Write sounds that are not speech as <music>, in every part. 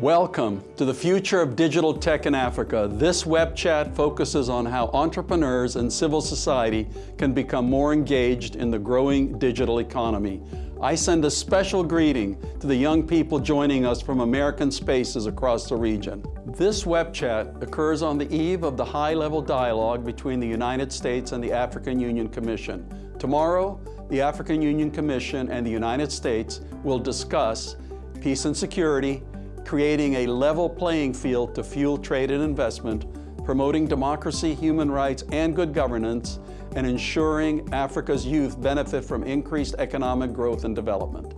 Welcome to the future of digital tech in Africa. This web chat focuses on how entrepreneurs and civil society can become more engaged in the growing digital economy. I send a special greeting to the young people joining us from American spaces across the region. This web chat occurs on the eve of the high-level dialogue between the United States and the African Union Commission. Tomorrow, the African Union Commission and the United States will discuss peace and security, creating a level playing field to fuel trade and investment, promoting democracy, human rights, and good governance, and ensuring Africa's youth benefit from increased economic growth and development.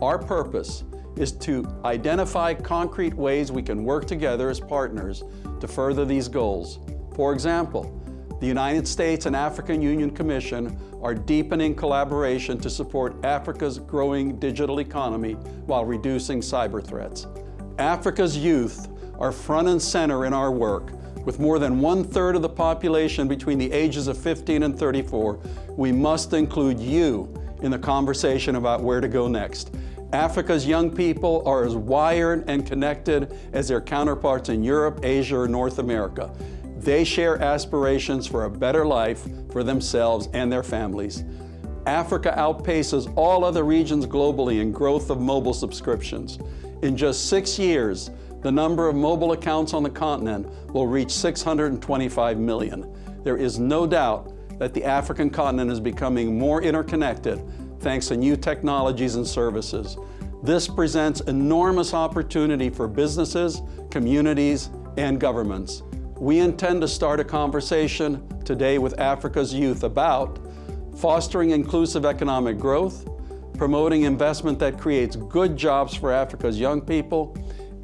Our purpose is to identify concrete ways we can work together as partners to further these goals. For example, the United States and African Union Commission are deepening collaboration to support Africa's growing digital economy while reducing cyber threats. Africa's youth are front and center in our work. With more than one-third of the population between the ages of 15 and 34, we must include you in the conversation about where to go next. Africa's young people are as wired and connected as their counterparts in Europe, Asia, or North America. They share aspirations for a better life for themselves and their families. Africa outpaces all other regions globally in growth of mobile subscriptions. In just six years, the number of mobile accounts on the continent will reach 625 million. There is no doubt that the African continent is becoming more interconnected thanks to new technologies and services. This presents enormous opportunity for businesses, communities, and governments. We intend to start a conversation today with Africa's youth about fostering inclusive economic growth, promoting investment that creates good jobs for Africa's young people,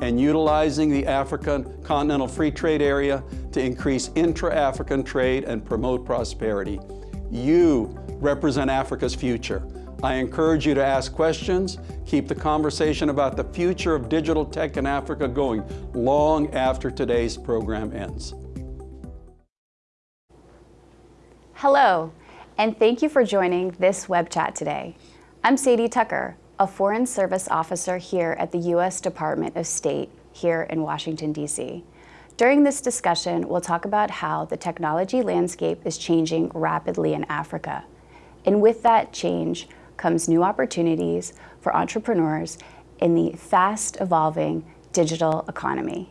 and utilizing the African Continental Free Trade Area to increase intra-African trade and promote prosperity. You represent Africa's future. I encourage you to ask questions, keep the conversation about the future of digital tech in Africa going long after today's program ends. Hello, and thank you for joining this web chat today. I'm Sadie Tucker, a Foreign Service Officer here at the U.S. Department of State here in Washington, D.C. During this discussion, we'll talk about how the technology landscape is changing rapidly in Africa. And with that change, comes new opportunities for entrepreneurs in the fast evolving digital economy.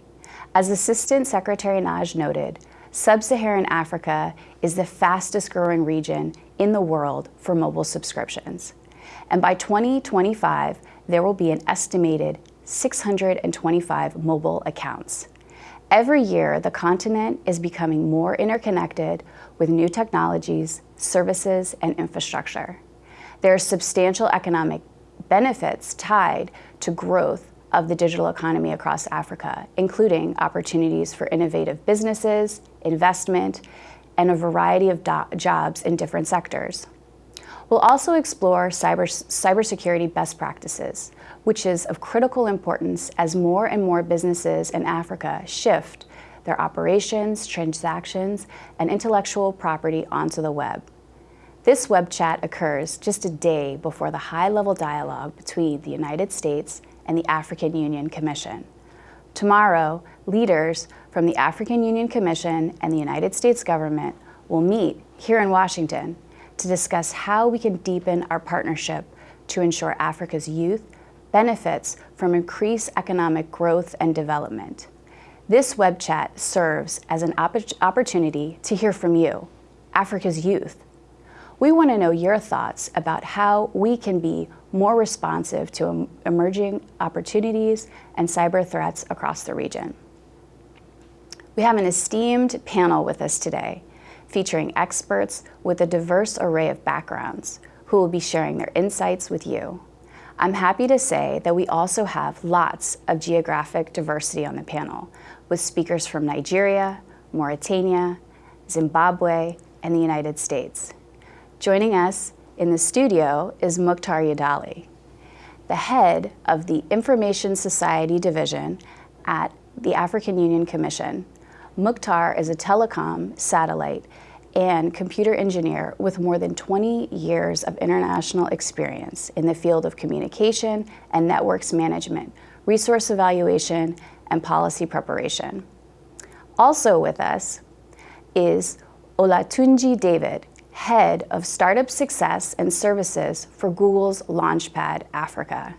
As Assistant Secretary Nagy noted, Sub-Saharan Africa is the fastest growing region in the world for mobile subscriptions. And by 2025, there will be an estimated 625 mobile accounts. Every year, the continent is becoming more interconnected with new technologies, services, and infrastructure. There are substantial economic benefits tied to growth of the digital economy across Africa, including opportunities for innovative businesses, investment, and a variety of jobs in different sectors. We'll also explore cyber, cybersecurity best practices, which is of critical importance as more and more businesses in Africa shift their operations, transactions, and intellectual property onto the web. This web chat occurs just a day before the high-level dialogue between the United States and the African Union Commission. Tomorrow, leaders from the African Union Commission and the United States government will meet here in Washington to discuss how we can deepen our partnership to ensure Africa's youth benefits from increased economic growth and development. This web chat serves as an opportunity to hear from you, Africa's youth, we want to know your thoughts about how we can be more responsive to emerging opportunities and cyber threats across the region. We have an esteemed panel with us today, featuring experts with a diverse array of backgrounds who will be sharing their insights with you. I'm happy to say that we also have lots of geographic diversity on the panel, with speakers from Nigeria, Mauritania, Zimbabwe, and the United States. Joining us in the studio is Mukhtar Yedaly, the head of the Information Society Division at the African Union Commission. Mukhtar is a telecom, satellite, and computer engineer with more than 20 years of international experience in the field of communication and networks management, resource evaluation, and policy preparation. Also with us is Olatunji David, Head of Startup Success and Services for Google's Launchpad Africa.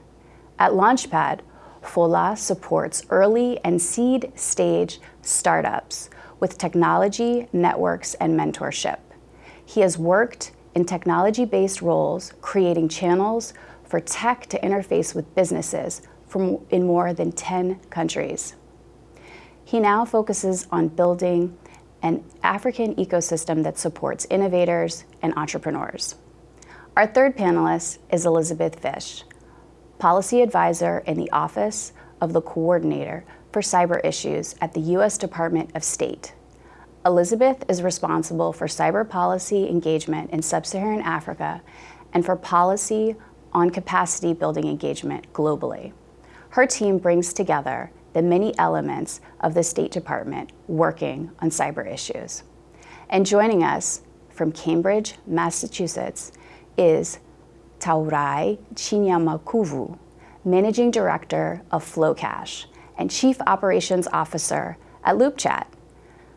At Launchpad, Fola supports early and seed stage startups with technology, networks, and mentorship. He has worked in technology-based roles, creating channels for tech to interface with businesses from in more than 10 countries. He now focuses on building an African ecosystem that supports innovators and entrepreneurs. Our third panelist is Elizabeth Fish, Policy Advisor in the Office of the Coordinator for Cyber Issues at the U.S. Department of State. Elizabeth is responsible for cyber policy engagement in sub-Saharan Africa and for policy on capacity building engagement globally. Her team brings together the many elements of the State Department working on cyber issues. And joining us from Cambridge, Massachusetts is Taurai Chinyamakobvu, Managing Director of FlowCash and Chief Operations Officer at LoopChat.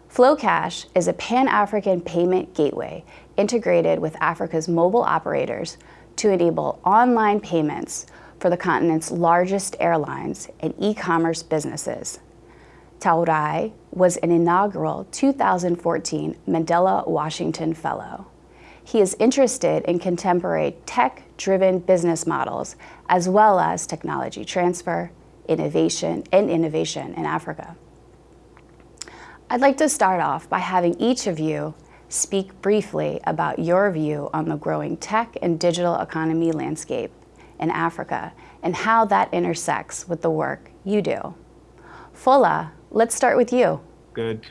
FlowCash is a pan-African payment gateway integrated with Africa's mobile operators to enable online payments for the continent's largest airlines and e-commerce businesses. Taurai was an inaugural 2014 Mandela Washington Fellow. He is interested in contemporary tech-driven business models as well as technology transfer, innovation, and innovation in Africa. I'd like to start off by having each of you speak briefly about your view on the growing tech and digital economy landscape in Africa and how that intersects with the work you do. Fola, let's start with you. Good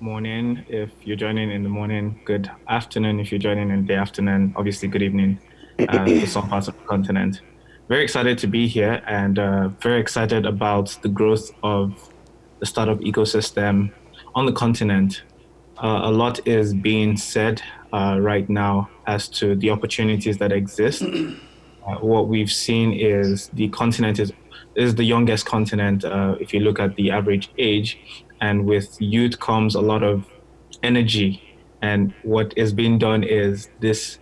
morning if you're joining in the morning, good afternoon if you're joining in the afternoon, obviously good evening uh, <clears throat> for some parts of the continent. Very excited to be here and uh, very excited about the growth of the startup ecosystem on the continent. Uh, a lot is being said uh, right now as to the opportunities that exist <clears throat> uh, what we've seen is the continent is is the youngest continent uh, if you look at the average age, and with youth comes a lot of energy. And what is being done is this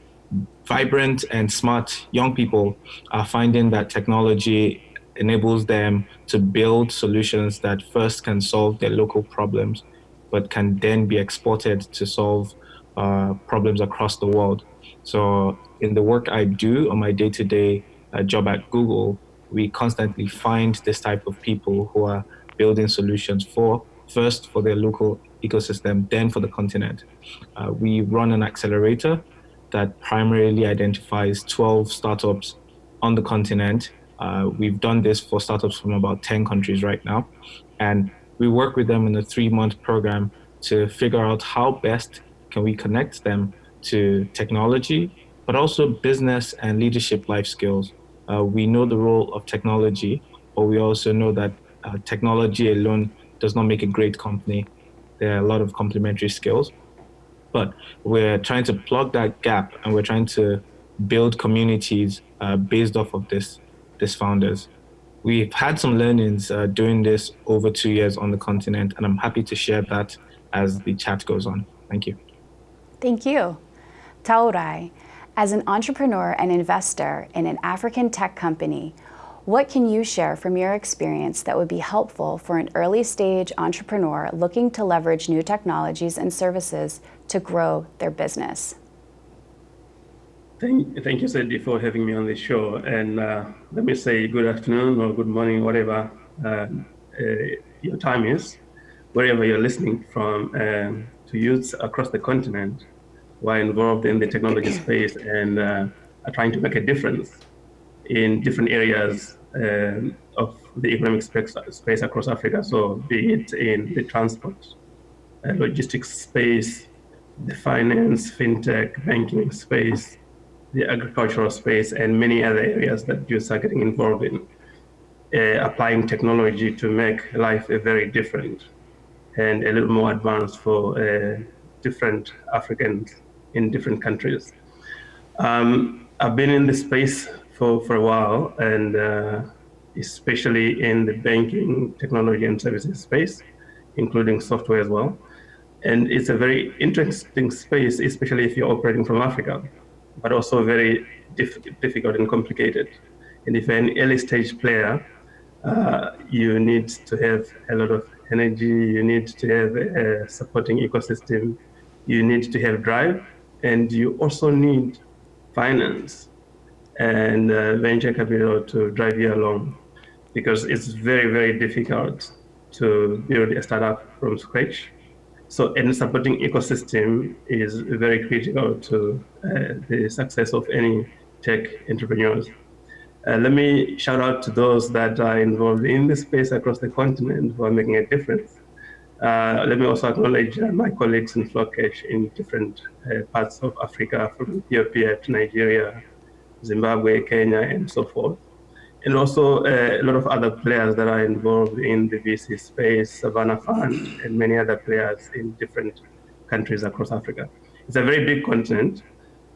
vibrant and smart young people are finding that technology enables them to build solutions that first can solve their local problems, but can then be exported to solve uh, problems across the world. So in the work I do on my day-to-day uh, job at Google, we constantly find this type of people who are building solutions for first for their local ecosystem, then for the continent. Uh, we run an accelerator that primarily identifies 12 startups on the continent. Uh, we've done this for startups from about 10 countries right now. And we work with them in a three month program to figure out how best can we connect them to technology, but also business and leadership life skills. Uh, we know the role of technology, but we also know that uh, technology alone does not make a great company. There are a lot of complementary skills, but we're trying to plug that gap and we're trying to build communities uh, based off of this, this founders. We've had some learnings uh, doing this over two years on the continent, and I'm happy to share that as the chat goes on. Thank you. Thank you. Taurai, as an entrepreneur and investor in an African tech company, what can you share from your experience that would be helpful for an early stage entrepreneur looking to leverage new technologies and services to grow their business? Thank, thank you, Sadie, for having me on this show. And uh, let me say good afternoon or good morning, whatever uh, uh, your time is, wherever you're listening from, um, to youths across the continent who are involved in the technology space and uh, are trying to make a difference in different areas um, of the economic space, space, across Africa. So be it in the transport, uh, logistics space, the finance, fintech, banking space, the agricultural space, and many other areas that youths are getting involved in. Uh, applying technology to make life a very different and a little more advanced for uh, different Africans in different countries. Um, I've been in the space for, for a while, and uh, especially in the banking, technology, and services space, including software as well. And it's a very interesting space, especially if you're operating from Africa, but also very diff difficult and complicated. And if you're an early stage player, uh, you need to have a lot of energy, you need to have a supporting ecosystem, you need to have drive, and you also need finance and uh, venture capital to drive you along because it's very, very difficult to build a startup from scratch. So, any supporting ecosystem is very critical to uh, the success of any tech entrepreneurs. Uh, let me shout out to those that are involved in the space across the continent who are making a difference. Uh, let me also acknowledge uh, my colleagues in Flowcash in different uh, parts of Africa, from Ethiopia to Nigeria, Zimbabwe, Kenya, and so forth. And also uh, a lot of other players that are involved in the VC space, Savannah Fund, and many other players in different countries across Africa. It's a very big continent.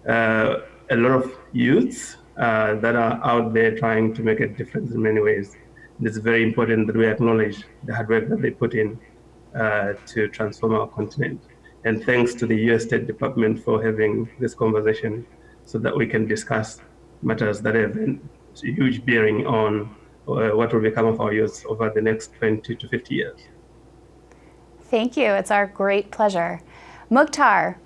Uh, a lot of youths uh, that are out there trying to make a difference in many ways. And it's very important that we acknowledge the hard work that they put in uh, to transform our continent. And thanks to the US State Department for having this conversation so that we can discuss matters that have a huge bearing on uh, what will become of our youth over the next 20 to 50 years. Thank you. It's our great pleasure. Mukhtar,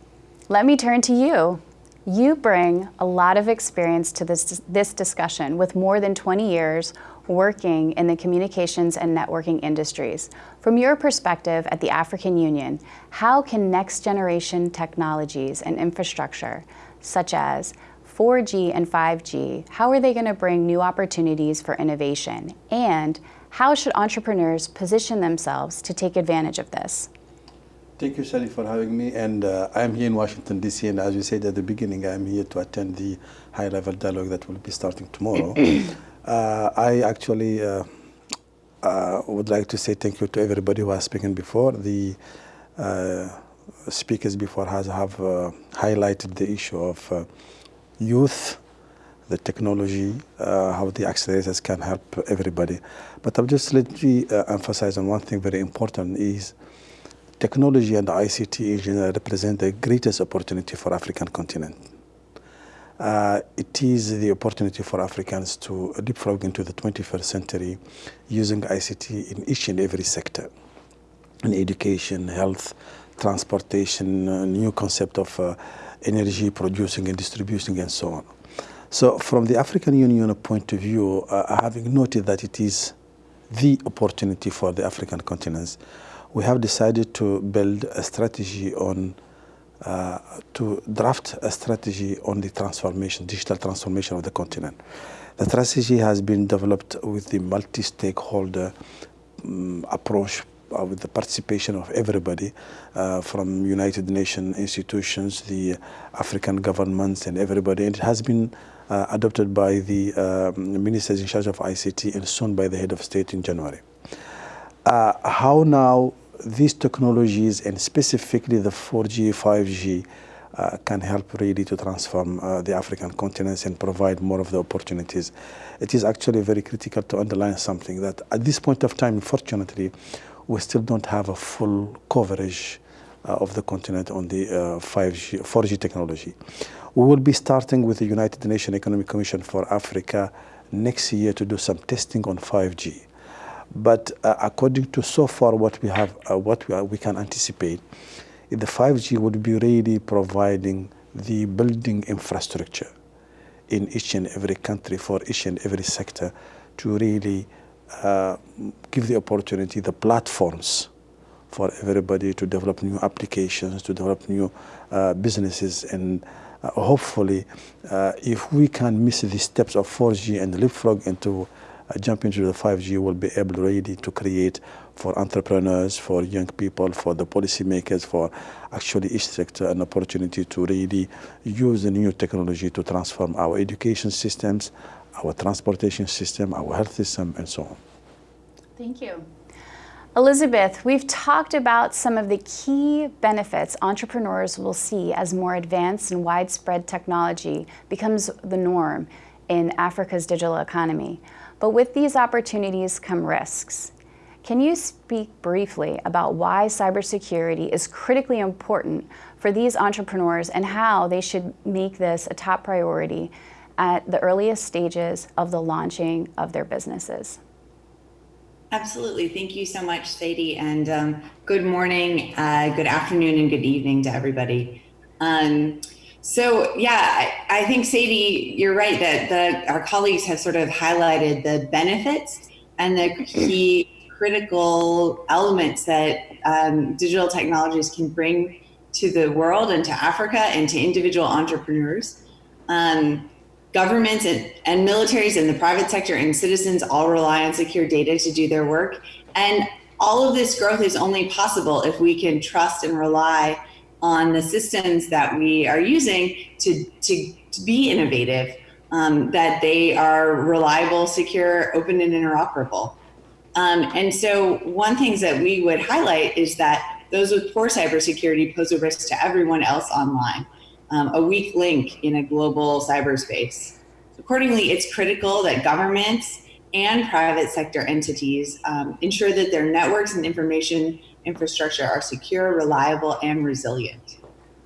let me turn to you. You bring a lot of experience to this, this discussion with more than 20 years working in the communications and networking industries. From your perspective at the African Union, how can next generation technologies and infrastructure, such as 4G and 5G, how are they going to bring new opportunities for innovation? And how should entrepreneurs position themselves to take advantage of this? Thank you, Sally, for having me. And uh, I'm here in Washington, D.C. And as you said at the beginning, I'm here to attend the high-level dialogue that will be starting tomorrow. <clears throat> uh, I actually uh, uh, would like to say thank you to everybody who has spoken before. The uh, speakers before has have uh, highlighted the issue of youth, the technology, how the accelerators can help everybody. But I'll just let me emphasize on one thing very important is technology and ICT in general represent the greatest opportunity for African continent. Uh, it is the opportunity for Africans to leapfrog into the 21st century using ICT in each and every sector, in education, health, transportation, uh, new concept of uh, energy producing and distributing and so on. So from the African Union point of view, uh, having noted that it is the opportunity for the African continents, we have decided to build a strategy on, uh, to draft a strategy on the transformation, digital transformation of the continent. The strategy has been developed with the multi-stakeholder um, approach uh, with the participation of everybody uh, from United Nations institutions, the African governments and everybody. And it has been uh, adopted by the um, ministers in charge of ICT and soon by the head of state in January. Uh, how now these technologies and specifically the 4G, 5G uh, can help really to transform uh, the African continent and provide more of the opportunities. It is actually very critical to underline something that at this point of time, unfortunately, we still don't have a full coverage uh, of the continent on the 5G, uh, 4G technology. We will be starting with the United Nations Economic Commission for Africa next year to do some testing on 5G. But uh, according to so far what we have, uh, what we, are, we can anticipate, the 5G would be really providing the building infrastructure in each and every country for each and every sector to really uh, give the opportunity, the platforms for everybody to develop new applications, to develop new uh, businesses. And uh, hopefully uh, if we can miss the steps of 4G and leapfrog into jump into the 5G will be able really to create for entrepreneurs, for young people, for the policymakers, for actually each sector an opportunity to really use the new technology to transform our education systems, our transportation system, our health system, and so on. Thank you. Elizabeth, we've talked about some of the key benefits entrepreneurs will see as more advanced and widespread technology becomes the norm in Africa's digital economy. But with these opportunities come risks. Can you speak briefly about why cybersecurity is critically important for these entrepreneurs and how they should make this a top priority at the earliest stages of the launching of their businesses? Absolutely. Thank you so much, Sadie. And um, good morning, uh, good afternoon, and good evening to everybody. Um, so yeah, I, I, think Sadie, you're right that the, our colleagues have sort of highlighted the benefits and the key critical elements that um, digital technologies can bring to the world and to Africa and to individual entrepreneurs. Um, governments and, and militaries and the private sector and citizens all rely on secure data to do their work. And all of this growth is only possible if we can trust and rely on the systems that we are using to, to, to be innovative, um, that they are reliable, secure, open, and interoperable. Um, and so one things that we would highlight is that those with poor cybersecurity pose a risk to everyone else online, um, a weak link in a global cyberspace. Accordingly, it's critical that governments and private sector entities um, ensure that their networks and information infrastructure are secure, reliable, and resilient.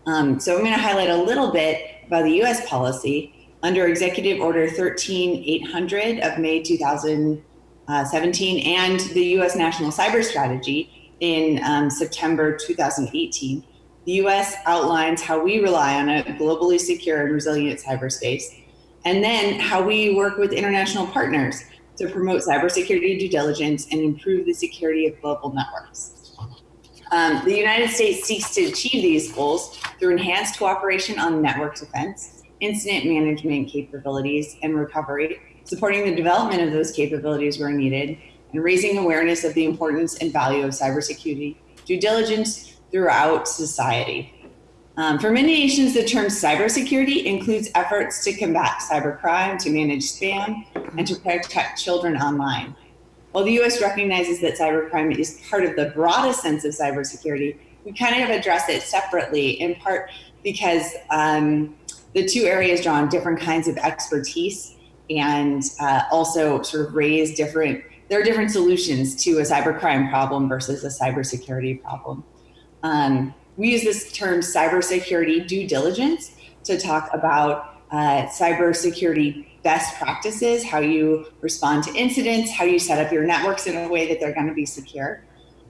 Um, so I'm going to highlight a little bit about the US policy. Under Executive Order 13800 of May 2017 and the US National Cyber Strategy in um, September 2018, the US outlines how we rely on a globally secure and resilient cyberspace, and then how we work with international partners to promote cybersecurity due diligence and improve the security of global networks. Um, the United States seeks to achieve these goals through enhanced cooperation on network defense, incident management capabilities and recovery, supporting the development of those capabilities where needed, and raising awareness of the importance and value of cybersecurity due diligence throughout society. Um, for many nations, the term cybersecurity includes efforts to combat cybercrime, to manage spam, and to protect children online. While the US recognizes that cybercrime is part of the broadest sense of cybersecurity, we kind of address it separately, in part because um, the two areas draw on different kinds of expertise and uh, also sort of raise different, there are different solutions to a cybercrime problem versus a cybersecurity problem. Um, we use this term cybersecurity due diligence to talk about uh, cybersecurity best practices, how you respond to incidents, how you set up your networks in a way that they're going to be secure.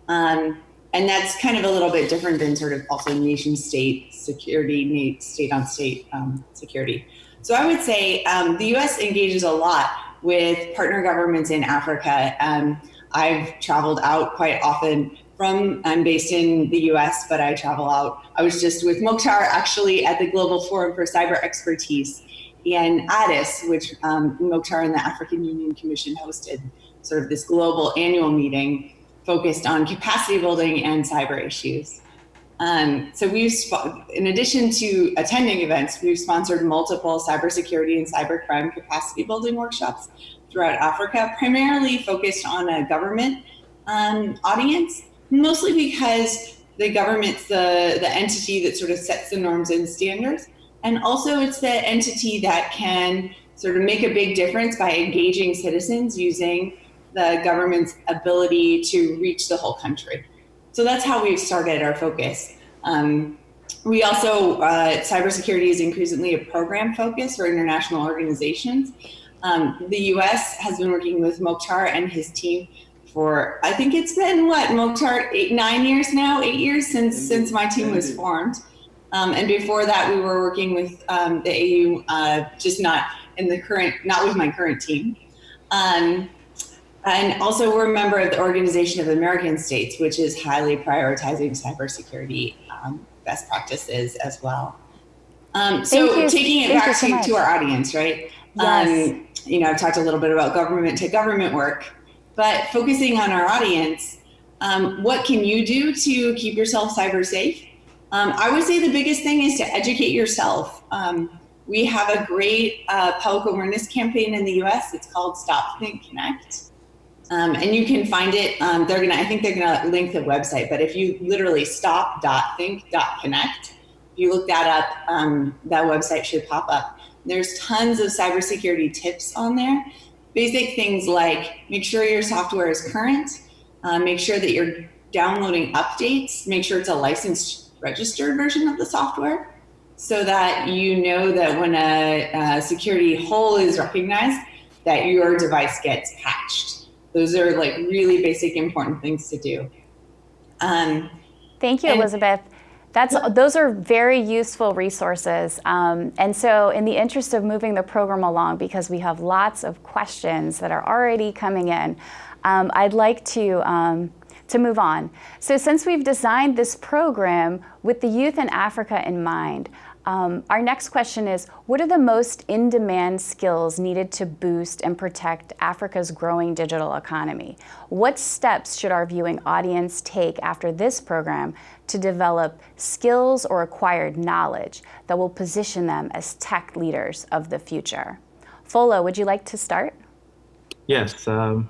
Um, and that's kind of a little bit different than sort of also nation state security, state on state um, security. So I would say um, the US engages a lot with partner governments in Africa. Um, I've traveled out quite often from, I'm based in the US, but I travel out. I was just with Mokhtar actually at the Global Forum for Cyber Expertise in Addis, which um, Mokhtar and the African Union Commission hosted sort of this global annual meeting focused on capacity building and cyber issues. Um, so we've, in addition to attending events, we've sponsored multiple cybersecurity and cybercrime capacity building workshops throughout Africa, primarily focused on a government um, audience, mostly because the government's the, the entity that sort of sets the norms and standards. And also it's the entity that can sort of make a big difference by engaging citizens using the government's ability to reach the whole country. So that's how we've started our focus. Um, we also, uh, cybersecurity is increasingly a program focus for international organizations. Um, the US has been working with Mokhtar and his team for, I think it's been what, Mokhtar, eight, nine years now, eight years since, since my team was formed. Um, and before that, we were working with um, the AU, uh, just not in the current, not with my current team. Um, and also we're a member of the Organization of American States, which is highly prioritizing cybersecurity um, best practices as well. Um, so taking it Thank back so to, to, our audience, right? Yes. Um, you know, I've talked a little bit about government to government work, but focusing on our audience, um, what can you do to keep yourself cyber safe? Um, I would say the biggest thing is to educate yourself. Um, we have a great uh, public awareness campaign in the US. It's called Stop Think Connect. Um, and you can find it, um, they're gonna, I think they're gonna link the website, but if you literally stop.think.connect, if you look that up, um, that website should pop up. There's tons of cybersecurity tips on there. Basic things like make sure your software is current, uh, make sure that you're downloading updates, make sure it's a licensed registered version of the software so that you know that when a, a security hole is recognized, that your device gets patched. Those are like really basic important things to do. Um, Thank you, Elizabeth. That's, those are very useful resources. Um, and so in the interest of moving the program along, because we have lots of questions that are already coming in, um, I'd like to, um, to move on. So since we've designed this program with the youth in Africa in mind, um, our next question is, what are the most in-demand skills needed to boost and protect Africa's growing digital economy? What steps should our viewing audience take after this program to develop skills or acquired knowledge that will position them as tech leaders of the future? Fola, would you like to start? Yes. Um,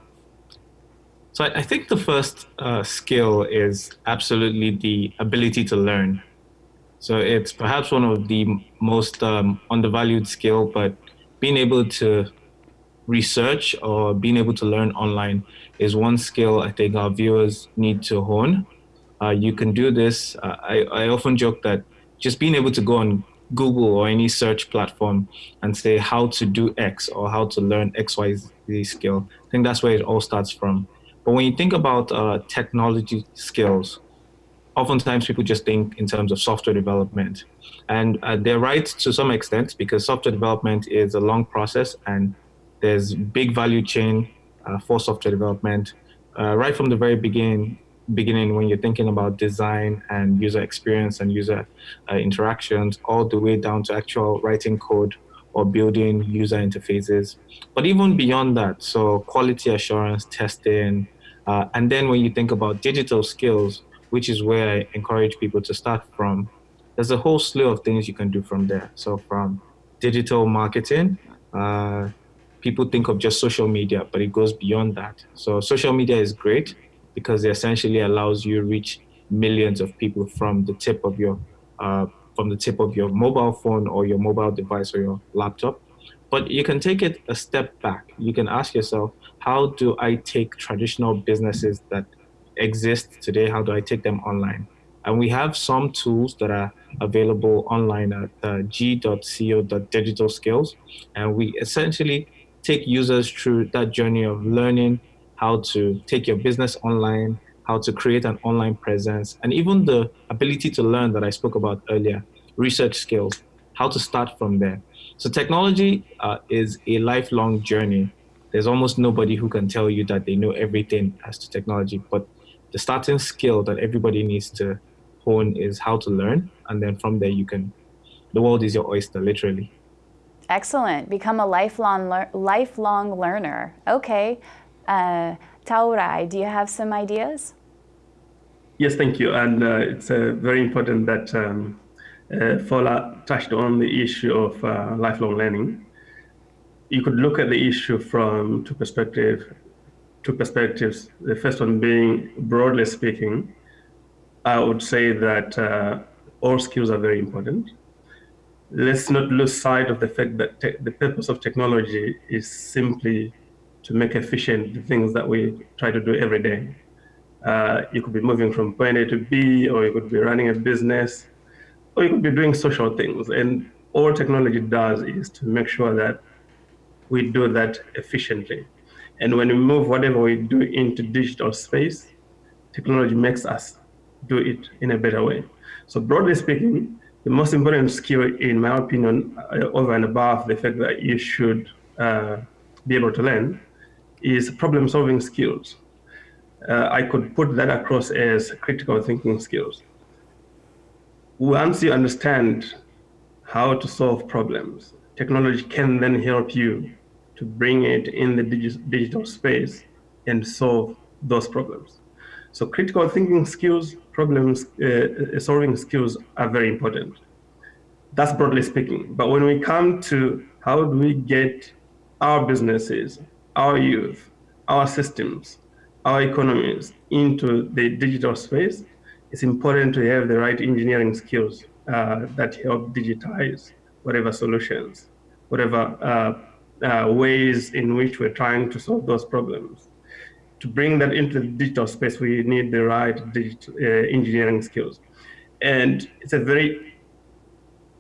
so I, I, think the first uh, skill is absolutely the ability to learn. So it's perhaps one of the most um, undervalued skill, but being able to research or being able to learn online is one skill I think our viewers need to hone. Uh, you can do this. Uh, I, I often joke that just being able to go on Google or any search platform and say how to do X or how to learn XYZ skill, I think that's where it all starts from. But when you think about uh, technology skills, oftentimes people just think in terms of software development. And uh, they're right to some extent because software development is a long process and there's big value chain uh, for software development. Uh, right from the very beginning, beginning when you're thinking about design and user experience and user uh, interactions, all the way down to actual writing code or building user interfaces. But even beyond that, so quality assurance, testing, uh, and then when you think about digital skills, which is where I encourage people to start from. There's a whole slew of things you can do from there. So from digital marketing, uh, people think of just social media, but it goes beyond that. So social media is great because it essentially allows you reach millions of people from the tip of your uh, from the tip of your mobile phone or your mobile device or your laptop. But you can take it a step back. You can ask yourself, how do I take traditional businesses that exist today, how do I take them online? And we have some tools that are available online at uh, g.co.digital skills. And we essentially take users through that journey of learning how to take your business online, how to create an online presence, and even the ability to learn that I spoke about earlier, research skills, how to start from there. So technology uh, is a lifelong journey. There's almost nobody who can tell you that they know everything as to technology, but the starting skill that everybody needs to hone is how to learn. And then from there, you can, the world is your oyster, literally. Excellent. Become a lifelong, lear lifelong learner. Okay. Uh, Taurai, do you have some ideas? Yes, thank you. And uh, it's uh, very important that um, uh, Fola touched on the issue of uh, lifelong learning. You could look at the issue from two perspectives two perspectives. The first one being, broadly speaking, I would say that uh, all skills are very important. Let's not lose sight of the fact that the purpose of technology is simply to make efficient the things that we try to do every day. Uh, you could be moving from point A to B, or you could be running a business, or you could be doing social things. And all technology does is to make sure that we do that efficiently. And when we move whatever we do into digital space, technology makes us do it in a better way. So broadly speaking, the most important skill, in my opinion, uh, over and above the fact that you should uh, be able to learn, is problem-solving skills. Uh, I could put that across as critical thinking skills. Once you understand how to solve problems, technology can then help you to bring it in the digi digital space and solve those problems. So critical thinking skills, problems uh, solving skills are very important. That's broadly speaking. But when we come to how do we get our businesses, our youth, our systems, our economies into the digital space, it's important to have the right engineering skills uh, that help digitize whatever solutions, whatever uh, uh, ways in which we're trying to solve those problems. To bring that into the digital space, we need the right digital, uh, engineering skills. And it's a very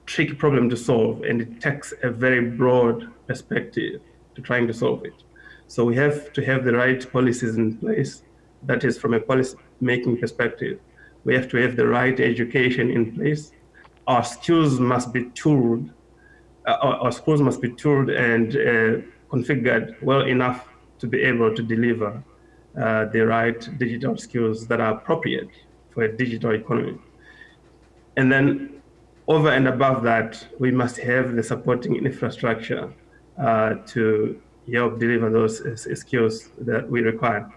tricky problem to solve, and it takes a very broad perspective to trying to solve it. So we have to have the right policies in place. That is from a policy making perspective. We have to have the right education in place. Our skills must be tooled. Uh, our, schools must be tooled and uh, configured well enough to be able to deliver uh, the right digital skills that are appropriate for a digital economy. And then over and above that, we must have the supporting infrastructure uh, to help deliver those skills that we require.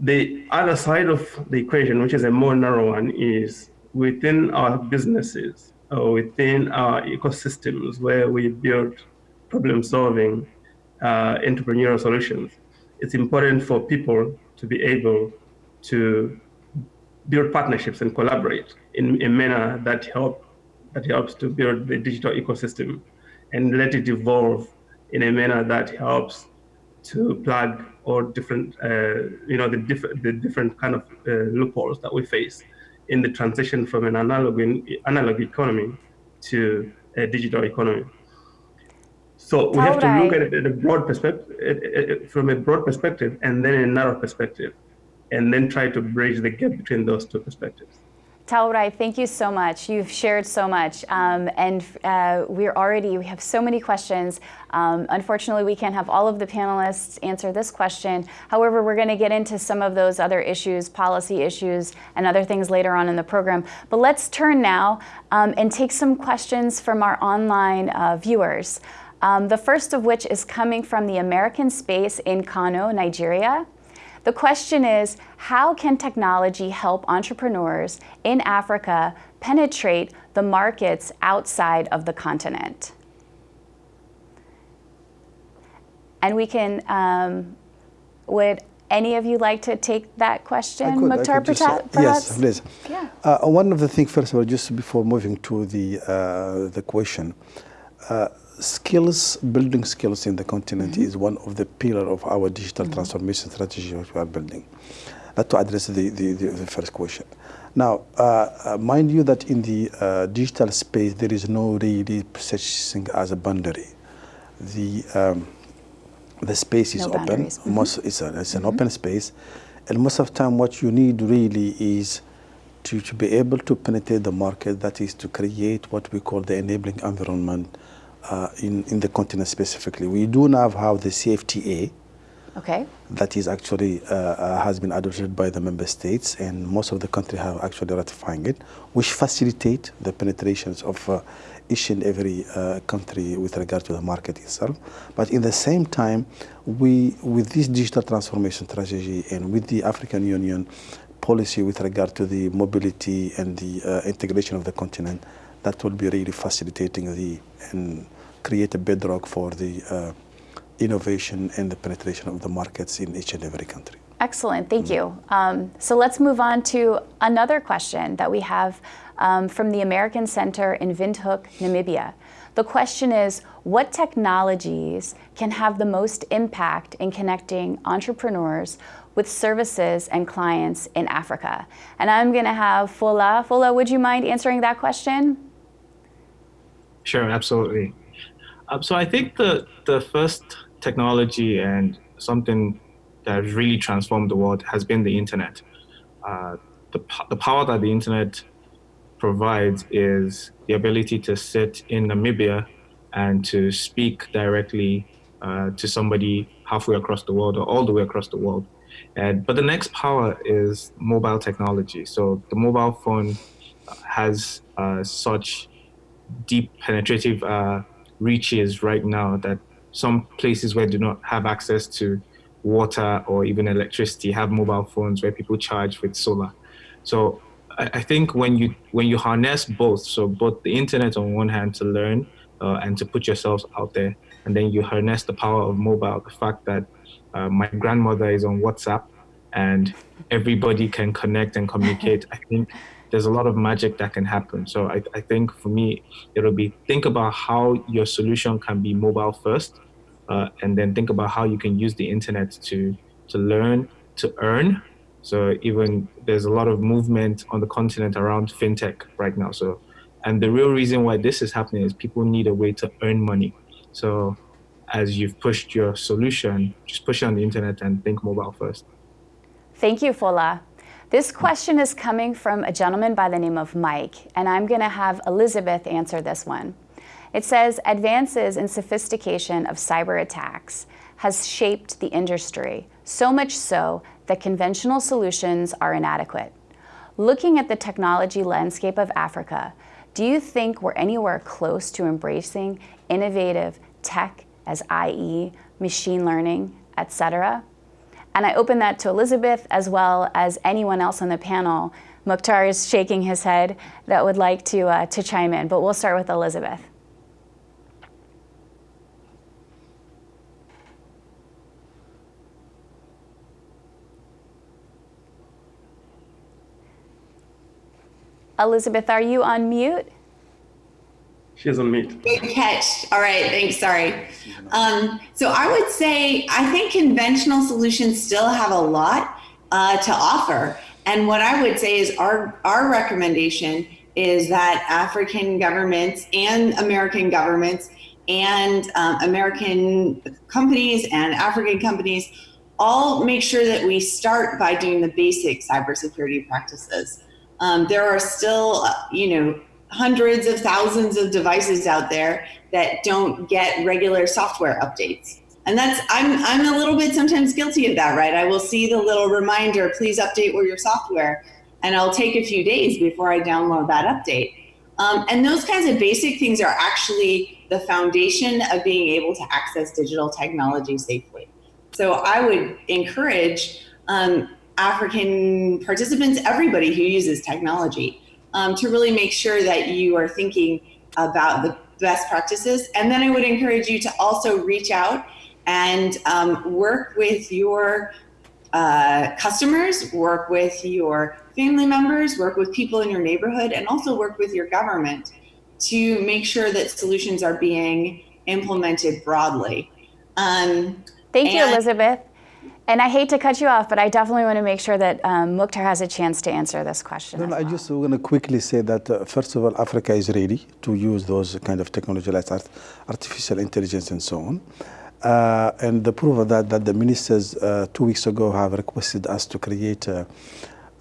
The other side of the equation, which is a more narrow one, is within our businesses within our ecosystems where we build problem solving uh, entrepreneurial solutions. It's important for people to be able to build partnerships and collaborate in a manner that help that helps to build the digital ecosystem and let it evolve in a manner that helps to plug all different, uh, you know, the, diff the different kind of uh, loopholes that we face in the transition from an analog, analog economy to a digital economy. So we have to look at it at a broad perspective, from a broad perspective, and then a narrow perspective, and then try to bridge the gap between those two perspectives. Taurai, thank you so much. You've shared so much, um, and uh, we're already, we have so many questions. Um, unfortunately, we can't have all of the panelists answer this question. However, we're gonna get into some of those other issues, policy issues, and other things later on in the program. But let's turn now um, and take some questions from our online uh, viewers. Um, the first of which is coming from the American Space in Kano, Nigeria. The question is, how can technology help entrepreneurs in Africa penetrate the markets outside of the continent? And we can, um, would any of you like to take that question, could, Mukhtar, perhaps? Yes, please. Yeah. Uh, one of the things, first of all, just before moving to the, uh, the question, uh, skills, building skills in the continent mm -hmm. is one of the pillar of our digital mm -hmm. transformation strategy which we are building. That to address the, the, the, the first question. Now, uh, uh, mind you that in the uh, digital space, there is no really such thing as a boundary. The, um, the space is no open. Mm -hmm. Most, it's, a, it's an mm-hmm. open space. And most of the time, what you need really is to, to be able to penetrate the market, that is to create what we call the enabling environment uh, in, in the continent specifically. We do now have the CFTA, okay. that is actually uh, uh, has been adopted by the member states and most of the countries have actually ratifying it, which facilitate the penetrations of uh, each and every uh, country with regard to the market itself. But in the same time, we, with this digital transformation strategy and with the African Union policy with regard to the mobility and the uh, integration of the continent, that will be really facilitating the and create a bedrock for the uh, innovation and the penetration of the markets in each and every country. Excellent, thank mm. you. Um, so let's move on to another question that we have um, from the American Center in Windhoek, Namibia. The question is, what technologies can have the most impact in connecting entrepreneurs with services and clients in Africa? And I'm gonna have Fola. Fola, would you mind answering that question? Sure, absolutely. Um, so I think the, the first technology and something that has really transformed the world has been the internet. Uh, the, the power that the internet provides is the ability to sit in Namibia and to speak directly uh, to somebody halfway across the world or all the way across the world. And, but the next power is mobile technology. So the mobile phone has uh, such deep penetrative uh, reaches right now that some places where do not have access to water or even electricity have mobile phones where people charge with solar. So I, I think when you when you harness both, so both the internet on one hand to learn uh, and to put yourselves out there, and then you harness the power of mobile, the fact that uh, my grandmother is on WhatsApp and everybody can connect and communicate. I think there's a lot of magic that can happen. So I, I think for me, it'll be think about how your solution can be mobile first, uh, and then think about how you can use the internet to to learn, to earn. So even there's a lot of movement on the continent around fintech right now. So, and the real reason why this is happening is people need a way to earn money. So as you've pushed your solution, just push it on the internet and think mobile first. Thank you, Fola. This question is coming from a gentleman by the name of Mike, and I'm going to have Elizabeth answer this one. It says, advances in sophistication of cyber attacks has shaped the industry, so much so that conventional solutions are inadequate. Looking at the technology landscape of Africa, do you think we're anywhere close to embracing innovative tech as i.e. machine learning, etc.? And I open that to Elizabeth as well as anyone else on the panel. Mukhtar is shaking his head that would like to, uh, to chime in, but we'll start with Elizabeth. Elizabeth, are you on mute? She's on mute. Good catch. All right, thanks. Sorry. Um, so I would say I think conventional solutions still have a lot uh, to offer. And what I would say is our our recommendation is that African governments and American governments and um, American companies and African companies all make sure that we start by doing the basic cybersecurity practices. Um, there are still, uh, you know, hundreds of thousands of devices out there that don't get regular software updates. And that's, I'm, I'm a little bit sometimes guilty of that, right? I will see the little reminder, please update your software. And I'll take a few days before I download that update. Um, and those kinds of basic things are actually the foundation of being able to access digital technology safely. So I would encourage um, African participants, everybody who uses technology, um, to really make sure that you are thinking about the best practices. And then I would encourage you to also reach out and um, work with your uh, customers, work with your family members, work with people in your neighborhood, and also work with your government to make sure that solutions are being implemented broadly. Um, Thank you, Elizabeth. And I hate to cut you off, but I definitely want to make sure that um, Mukhtar has a chance to answer this question. No, no, well. I just want to quickly say that, uh, first of all, Africa is ready to use those kind of technology like art artificial intelligence and so on. Uh, and the proof of that, that the ministers uh, two weeks ago have requested us to create uh,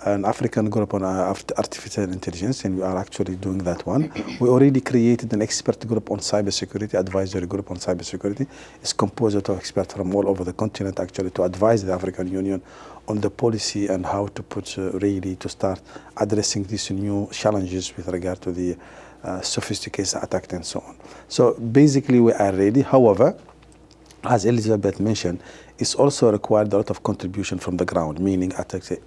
an African group on uh, artificial intelligence, and we are actually doing that one. <clears throat> We already created an expert group on cybersecurity, advisory group on cybersecurity. It's composed of experts from all over the continent, actually, to advise the African Union on the policy and how to put uh, really to start addressing these new challenges with regard to the uh, sophisticated attack and so on. So basically, we are ready. However, as Elizabeth mentioned, it's also required a lot of contribution from the ground, meaning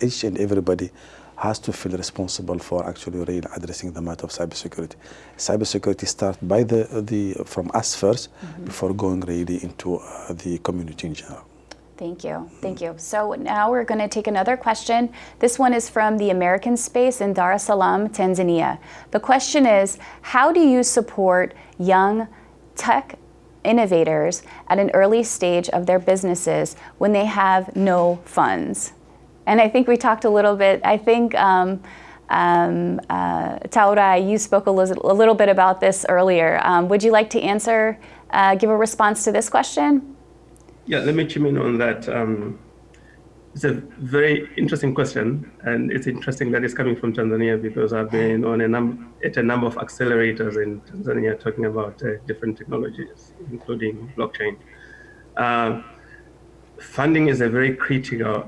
each and everybody has to feel responsible for actually really addressing the matter of cybersecurity. Cybersecurity starts by the, the from us 1st mm -hmm. before going really into uh, the community in general. Thank you. Thank you. So now we're going to take another question. This one is from the American Space in Dar es Salaam, Tanzania. The question is, how do you support young tech innovators at an early stage of their businesses when they have no funds. And I think we talked a little bit, I think um, um, uh, Taura, you spoke a, a, little bit about this earlier. Um, would you like to answer, uh, give a response to this question? Yeah, let me chime in on that. Um, it's a very interesting question, and it's interesting that it's coming from Tanzania because I've been on a num at a number of accelerators in Tanzania talking about uh, different technologies, including blockchain. Uh, funding is a very critical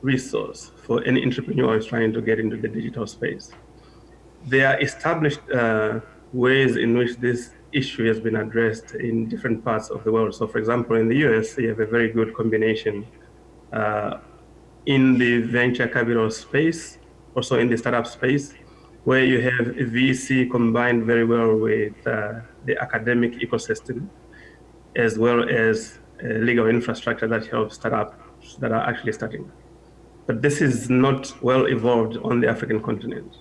resource for any entrepreneur who is trying to get into the digital space. There are established uh, ways in which this issue has been addressed in different parts of the world. So, for example, in the US, you have a very good combination in the venture capital space, also in the startup space, where you have VC combined very well with uh, the academic ecosystem. as well as uh, legal infrastructure that helps startups that are actually starting. But this is not well evolved on the African continent.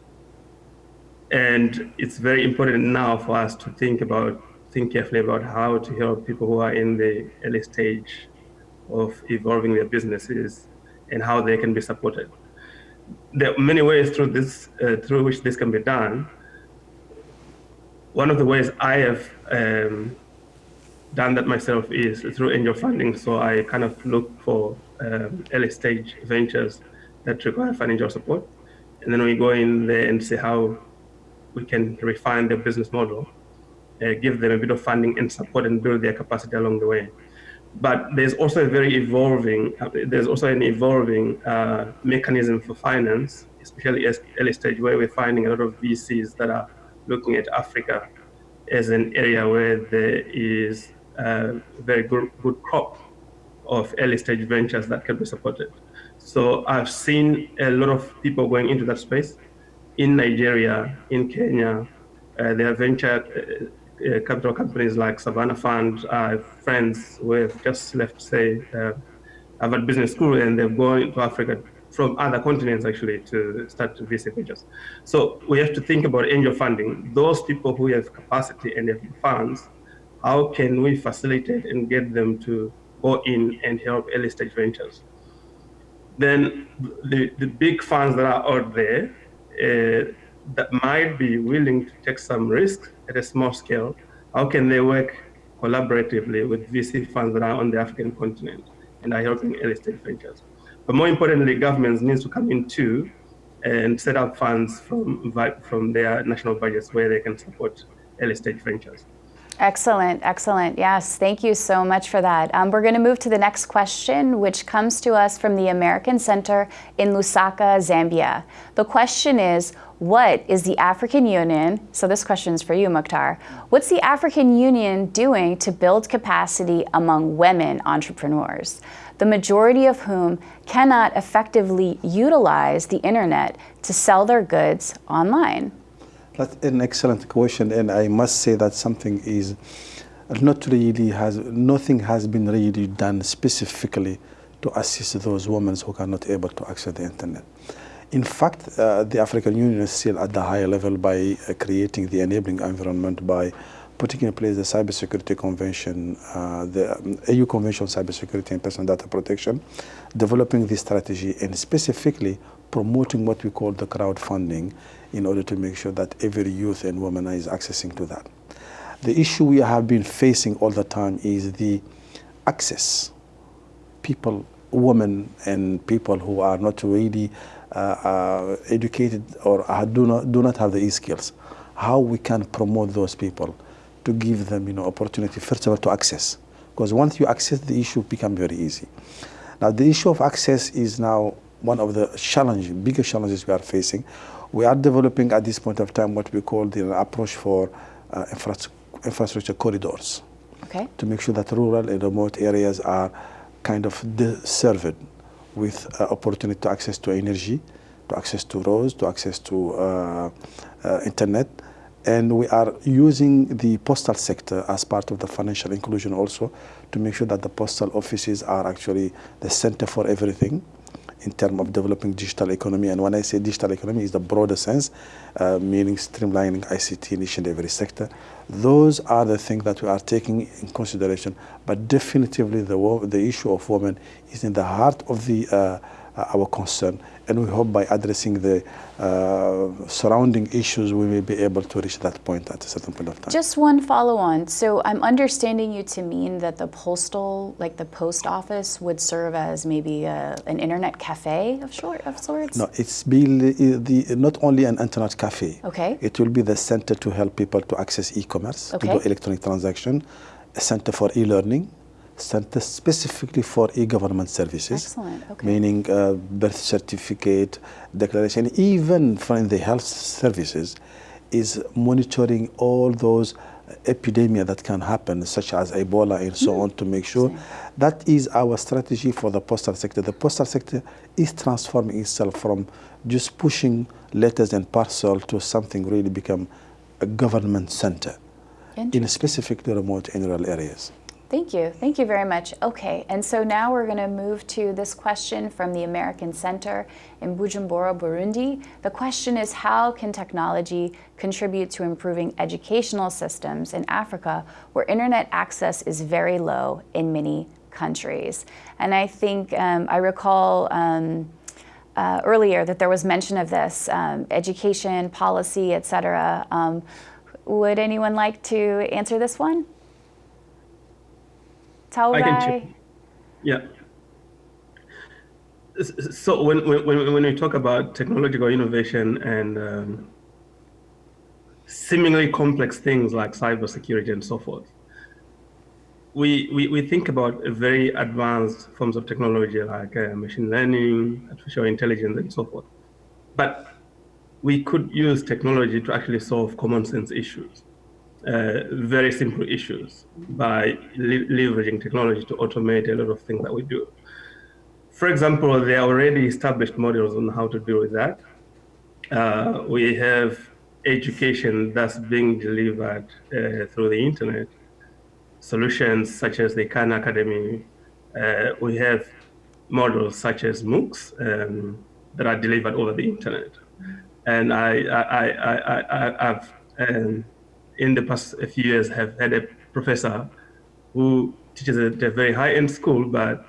And it's very important now for us to think about, think carefully about how to help people who are in the early stage of evolving their businesses and how they can be supported. There are many ways through this, uh, through which this can be done. One of the ways I have um, done that myself is through angel funding. So I kind of look for um, early stage ventures that require financial support. And then we go in there and see how we can refine their business model, uh, give them a bit of funding and support and build their capacity along the way. But there's also a very evolving, uh, there's also an evolving uh, mechanism for finance, especially at early stage where we're finding a lot of VCs that are looking at Africa as an area where there is a very good, good crop of early stage ventures that can be supported. So I've seen a lot of people going into that space in Nigeria, in Kenya. Uh, there are venture uh, uh, capital companies like Savannah Fund. I friends who have just left, say, uh, Harvard Business School, and they're going to Africa from other continents actually to start to visit ventures. So we have to think about angel funding. Those people who have capacity and have funds, how can we facilitate and get them to go in and help early stage ventures? Then the, the big funds that are out there, uh, that might be willing to take some risk at a small scale, how can they work collaboratively with VC funds that are on the African continent and are helping early stage ventures? But more importantly, governments need to come in too and set up funds from, from their national budgets where they can support early stage ventures. Excellent, excellent. Yes, thank you so much for that. Um, we're going to move to the next question, which comes to us from the American Center in Lusaka, Zambia. The question is, what is the African Union, so this question is for you, Mukhtar, what's the African Union doing to build capacity among women entrepreneurs, the majority of whom cannot effectively utilize the internet to sell their goods online? That's an excellent question, and I must say that something is not really has nothing has been really done specifically to assist those women who are not able to access the internet. In fact, uh, the African Union is still at the higher level by uh, creating the enabling environment by putting in place the Cybersecurity Convention, uh, the um, AU Convention on Cybersecurity and Personal Data Protection, developing this strategy and specifically promoting what we call the crowdfunding in order to make sure that every youth and woman is accessing to that. The issue we have been facing all the time is the access. People, women and people who are not really Uh, uh, educated or uh, do not, do not have the e-skills, how we can promote those people to give them you know, opportunity, first of all, to access. Because once you access, the issue become very easy. Now, the issue of access is now one of the challenge, biggest challenges we are facing. We are developing at this point of time what we call the approach for uh, infra infrastructure corridors. Okay. To make sure that rural and remote areas are kind of served with uh, opportunity to access to energy, to access to roads, to access to uh, uh internet, and we are using the postal sector as part of the financial inclusion also to make sure that the postal offices are actually the center for everything in terms of developing digital economy. And when I say digital economy, is the broader sense, uh, meaning streamlining ICT in each and every sector. Those are the things that we are taking in consideration. But definitively, the, the issue of women is in the heart of the uh, our concern. And we hope by addressing the uh, surrounding issues, we may be able to reach that point at a certain point of time. Just one follow on. So I'm understanding you to mean that the postal, like the post office, would serve as maybe a, an internet cafe of, short, of sorts? No, it's be the, not only an internet cafe. Okay. It will be the center to help people to access e-commerce, okay. to do electronic transaction, a center for e-learning, center specifically for e-government services. Excellent. Okay. Meaning uh, birth certificate, declaration, even for the health services, is monitoring all those epidemia that can happen, such as Ebola and so mm. on, to make sure that is our strategy for the postal sector. The postal sector is transforming itself from just pushing letters and parcel to something really become a government center in specifically remote and rural areas. Thank you. Thank you very much. Okay, and so now we're going to move to this question from the American Center in Bujumbura, Burundi. The question is how can technology contribute to improving educational systems in Africa where internet access is very low in many countries? And I think um, I recall um, uh, earlier that there was mention of this, um, education, policy, etc. Um, would anyone like to answer this one? I can check. Yeah. So when, when, when we talk about technological innovation and um, seemingly complex things like cybersecurity and so forth, we, we, we think about very advanced forms of technology like uh, machine learning, artificial intelligence, and so forth. But we could use technology to actually solve common sense issues uh, very simple issues by leveraging technology to automate a lot of things that we do. For example, there are already established models on how to deal with that. Uh, we have education that's being delivered uh, through the internet, solutions such as the Khan Academy. Uh, we have models such as MOOCs um, that are delivered over the internet. And I, I, I, I, I've um, in the past few years have had a professor who teaches at a very high-end school, but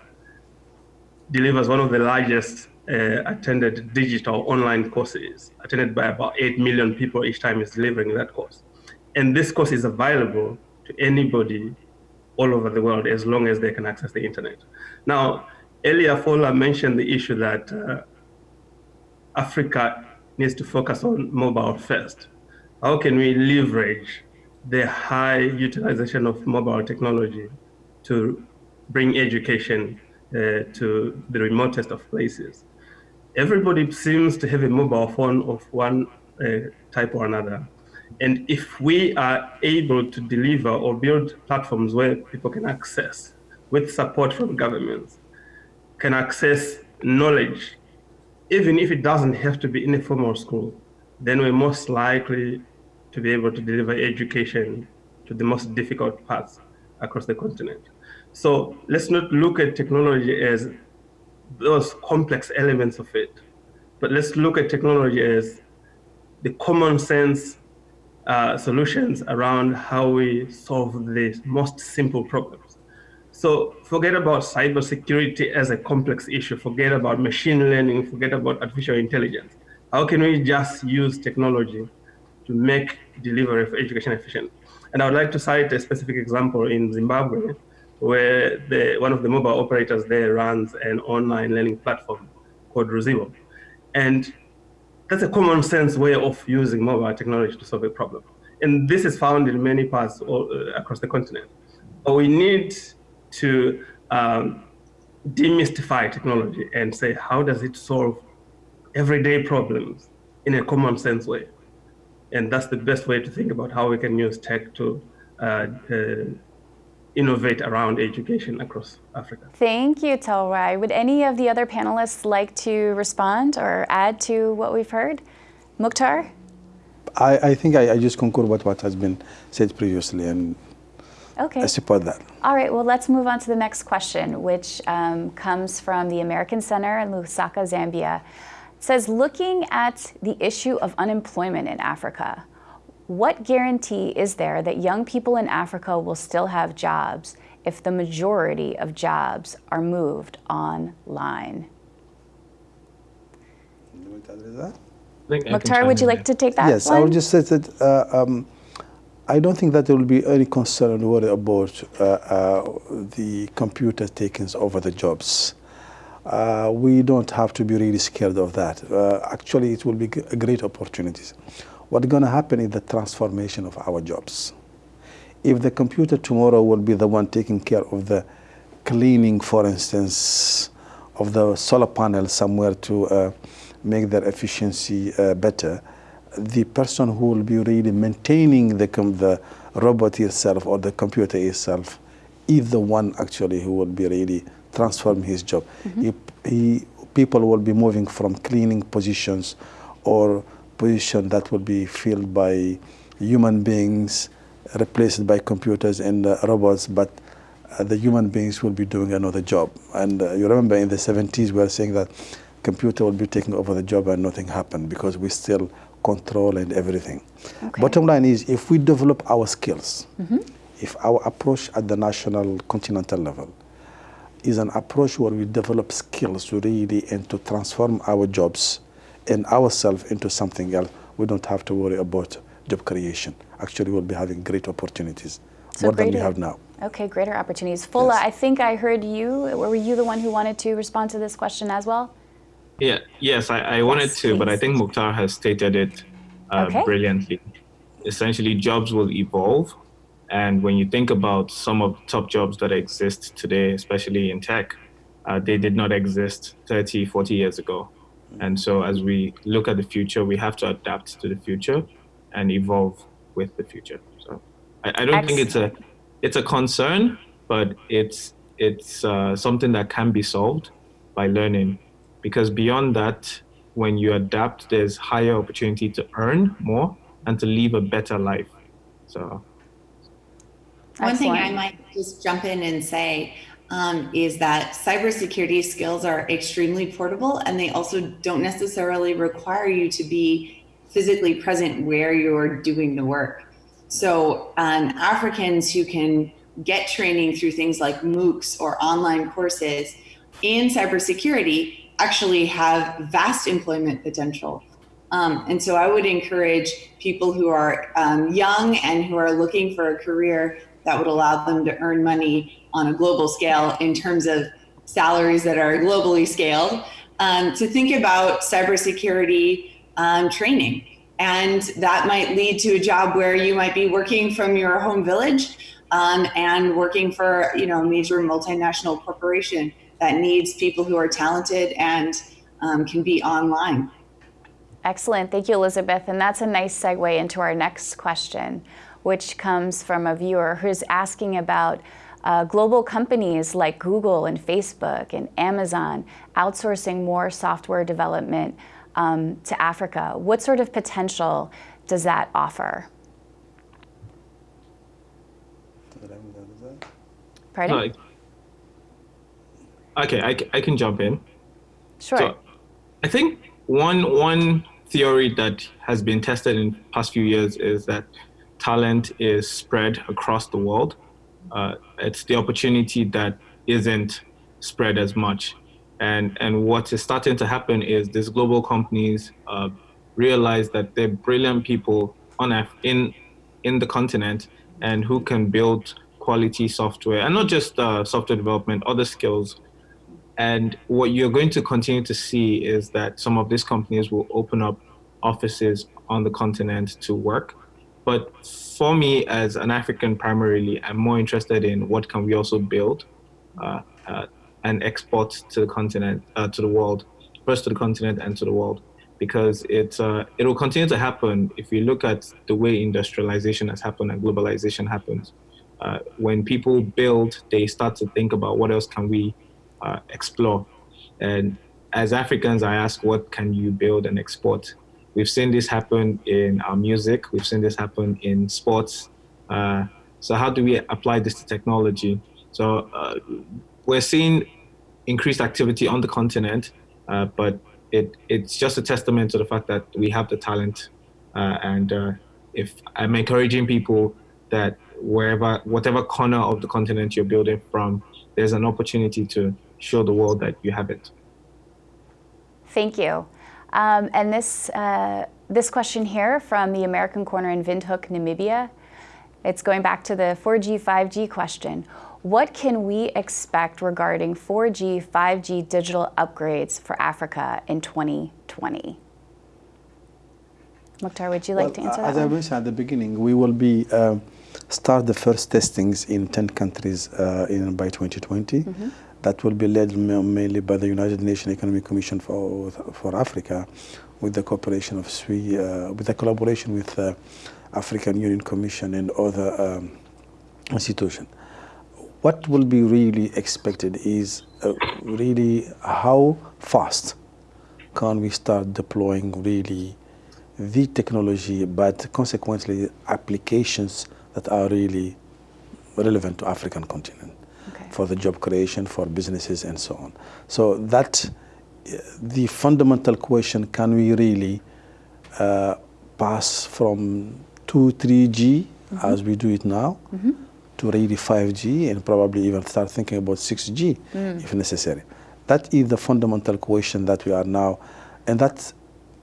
delivers one of the largest uh, attended digital online courses, attended by about 8 million people each time he's delivering that course. And this course is available to anybody all over the world as long as they can access the internet. Now, earlier Fola mentioned the issue that uh, Africa needs to focus on mobile first how can we leverage the high utilization of mobile technology to bring education uh, to the remotest of places? Everybody seems to have a mobile phone of one uh, type or another. And if we are able to deliver or build platforms where people can access with support from governments, can access knowledge, even if it doesn't have to be in a formal school, then we're most likely to be able to deliver education to the most difficult parts across the continent. So let's not look at technology as those complex elements of it, but let's look at technology as the common sense uh, solutions around how we solve the most simple problems. So forget about cybersecurity as a complex issue, forget about machine learning, forget about artificial intelligence. How can we just use technology to make delivery of education efficient. And I would like to cite a specific example in Zimbabwe, where the, one of the mobile operators there runs an online learning platform called Ruzivo. And that's a common sense way of using mobile technology to solve a problem. And this is found in many parts all, uh, across the continent. But we need to um, demystify technology and say, how does it solve everyday problems in a common sense way? And that's the best way to think about how we can use tech to uh, uh, innovate around education across Africa. Thank you, Telrai. Would any of the other panelists like to respond or add to what we've heard? Mukhtar? I, I think I, I, just concur with what has been said previously and okay. I support that. All right, well, let's move on to the next question, which um, comes from the American Center in Lusaka, Zambia says looking at the issue of unemployment in Africa, what guarantee is there that young people in Africa will still have jobs if the majority of jobs are moved online? Mukhtar, would you like to take that Yes, one? I would just say that uh, um, I don't think that there will be any concern or worry about uh, uh, the computer taking over the jobs uh, we don't have to be really scared of that. Uh, actually, it will be great opportunities. What's going to happen is the transformation of our jobs. If the computer tomorrow will be the one taking care of the cleaning, for instance, of the solar panel somewhere to uh, make their efficiency uh, better, the person who will be really maintaining the, the robot itself or the computer itself is the one actually who will be really transform his job. Mm -hmm. he, he, people will be moving from cleaning positions or position that will be filled by human beings, replaced by computers and uh, robots, but uh, the human beings will be doing another job. And uh, you remember in the 70s, we were saying that computer will be taking over the job and nothing happened because we still control and everything. Okay. Bottom line is if we develop our skills, if our approach at the national continental level is an approach where we develop skills to really and to transform our jobs and ourselves into something else, we don't have to worry about job creation. Actually, we'll be having great opportunities, So more than we have now. Okay, greater opportunities. Fola, Yes. I think I heard you. Were you the one who wanted to respond to this question as well? Yeah, yes, I, I wanted Yes, to, but I think Mukhtar has stated it uh, Okay. brilliantly. Essentially, jobs will evolve. And when you think about some of the top jobs that exist today, especially in tech, uh, they did not exist 30, 40 years ago. And so as we look at the future, we have to adapt to the future and evolve with the future. So I, I don't think it's a it's a concern, but it's it's uh, something that can be solved by learning. Because beyond that, when you adapt, there's higher opportunity to earn more and to live a better life. So One thing I might just jump in and say um, is that cybersecurity skills are extremely portable and they also don't necessarily require you to be physically present where you're doing the work. So, um, Africans who can get training through things like MOOCs or online courses in cybersecurity actually have vast employment potential. Um, and so I would encourage people who are um, young and who are looking for a career that would allow them to earn money on a global scale in terms of salaries that are globally scaled um, to think about cybersecurity um, training. And that might lead to a job where you might be working from your home village um, and working for you know a major multinational corporation that needs people who are talented and um, can be online. Excellent. Thank you, Elizabeth. And that's a nice segue into our next question, which comes from a viewer who's asking about uh, global companies like Google and Facebook and Amazon outsourcing more software development um, to Africa. What sort of potential does that offer? Pardon? no, okay, I, I can jump in. sure. So I think one one theory that has been tested in past few years is that talent is spread across the world. Uh, it's the opportunity that isn't spread as much. And and what is starting to happen is these global companies uh, realize that they're brilliant people on in in the continent and who can build quality software and not just uh, software development, other skills and what you're going to continue to see is that some of these companies will open up offices on the continent to work. But for me, as an African primarily, I'm more interested in what can we also build uh, uh, and export to the continent, uh, to the world, first to the continent and to the world, because it uh, it will continue to happen if you look at the way industrialization has happened and globalization happens. Uh, when people build, they start to think about what else can we uh, explore. And as Africans, I ask, what can you build and export? We've seen this happen in our music. We've seen this happen in sports. Uh, so how do we apply this to technology? So uh, we're seeing increased activity on the continent, uh, but it, it's just a testament to the fact that we have the talent. Uh, and uh, if I'm encouraging people that wherever, whatever corner of the continent you're building from, there's an opportunity to show the world that you have it. Thank you. Um, and this, uh, this question here from the American Corner in Windhoek, Namibia, it's going back to the 4G, 5G question. What can we expect regarding 4G, 5G digital upgrades for Africa in 2020? Mukhtar, would you like Well, to answer uh, that As I mentioned at the beginning, we will be um, start the first testings in 10 countries uh, in by 2020. Mm-hmm. That will be led mainly by the United Nations Economic Commission for for Africa, with the cooperation of SWI, uh, with the collaboration with uh, African Union Commission and other um, institutions. What will be really expected is uh, really how fast can we start deploying really the technology, but consequently applications that are really relevant to African continent. For the job creation, for businesses, and so on. So that the fundamental question, can we really uh, pass from 2, 3G, mm -hmm. as we do it now, mm -hmm. to really 5G, and probably even start thinking about 6G, mm. if necessary. That is the fundamental question that we are now, and that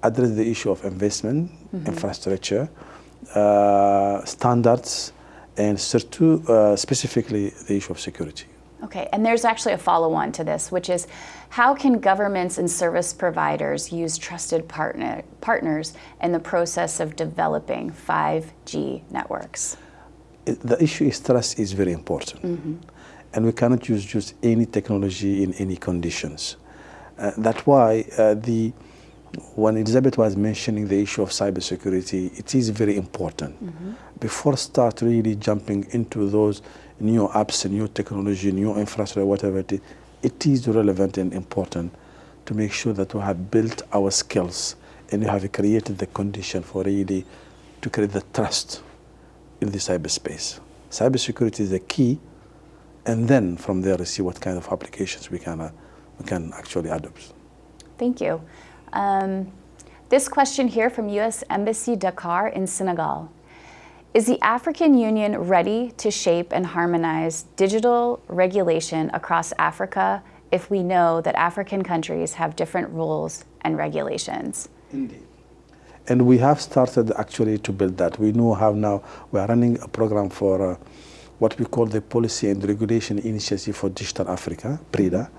addresses the issue of investment, -hmm. infrastructure, uh, standards, and uh, specifically the issue of security. Okay, and there's actually a follow-on to this, which is how can governments and service providers use trusted partner, partners in the process of developing 5G networks? The issue is trust is very important. Mm -hmm. And we cannot use just any technology in any conditions. Uh, that's why uh, the when Elizabeth was mentioning the issue of cybersecurity, it is very important. Mm -hmm. Before start really jumping into those new apps, new technology, new infrastructure, whatever it is, it is relevant and important to make sure that we have built our skills and we have created the condition for really to create the trust in the cyberspace. Cybersecurity is the key, and then from there, we see what kind of applications we can, uh, we can actually adopt. Thank you. Um, this question here from U.S. Embassy Dakar in Senegal. Is the African Union ready to shape and harmonize digital regulation across Africa if we know that African countries have different rules and regulations? Indeed. And we have started actually to build that. We know how now we are running a program for uh, what we call the Policy and Regulation Initiative for Digital Africa, PRIDA.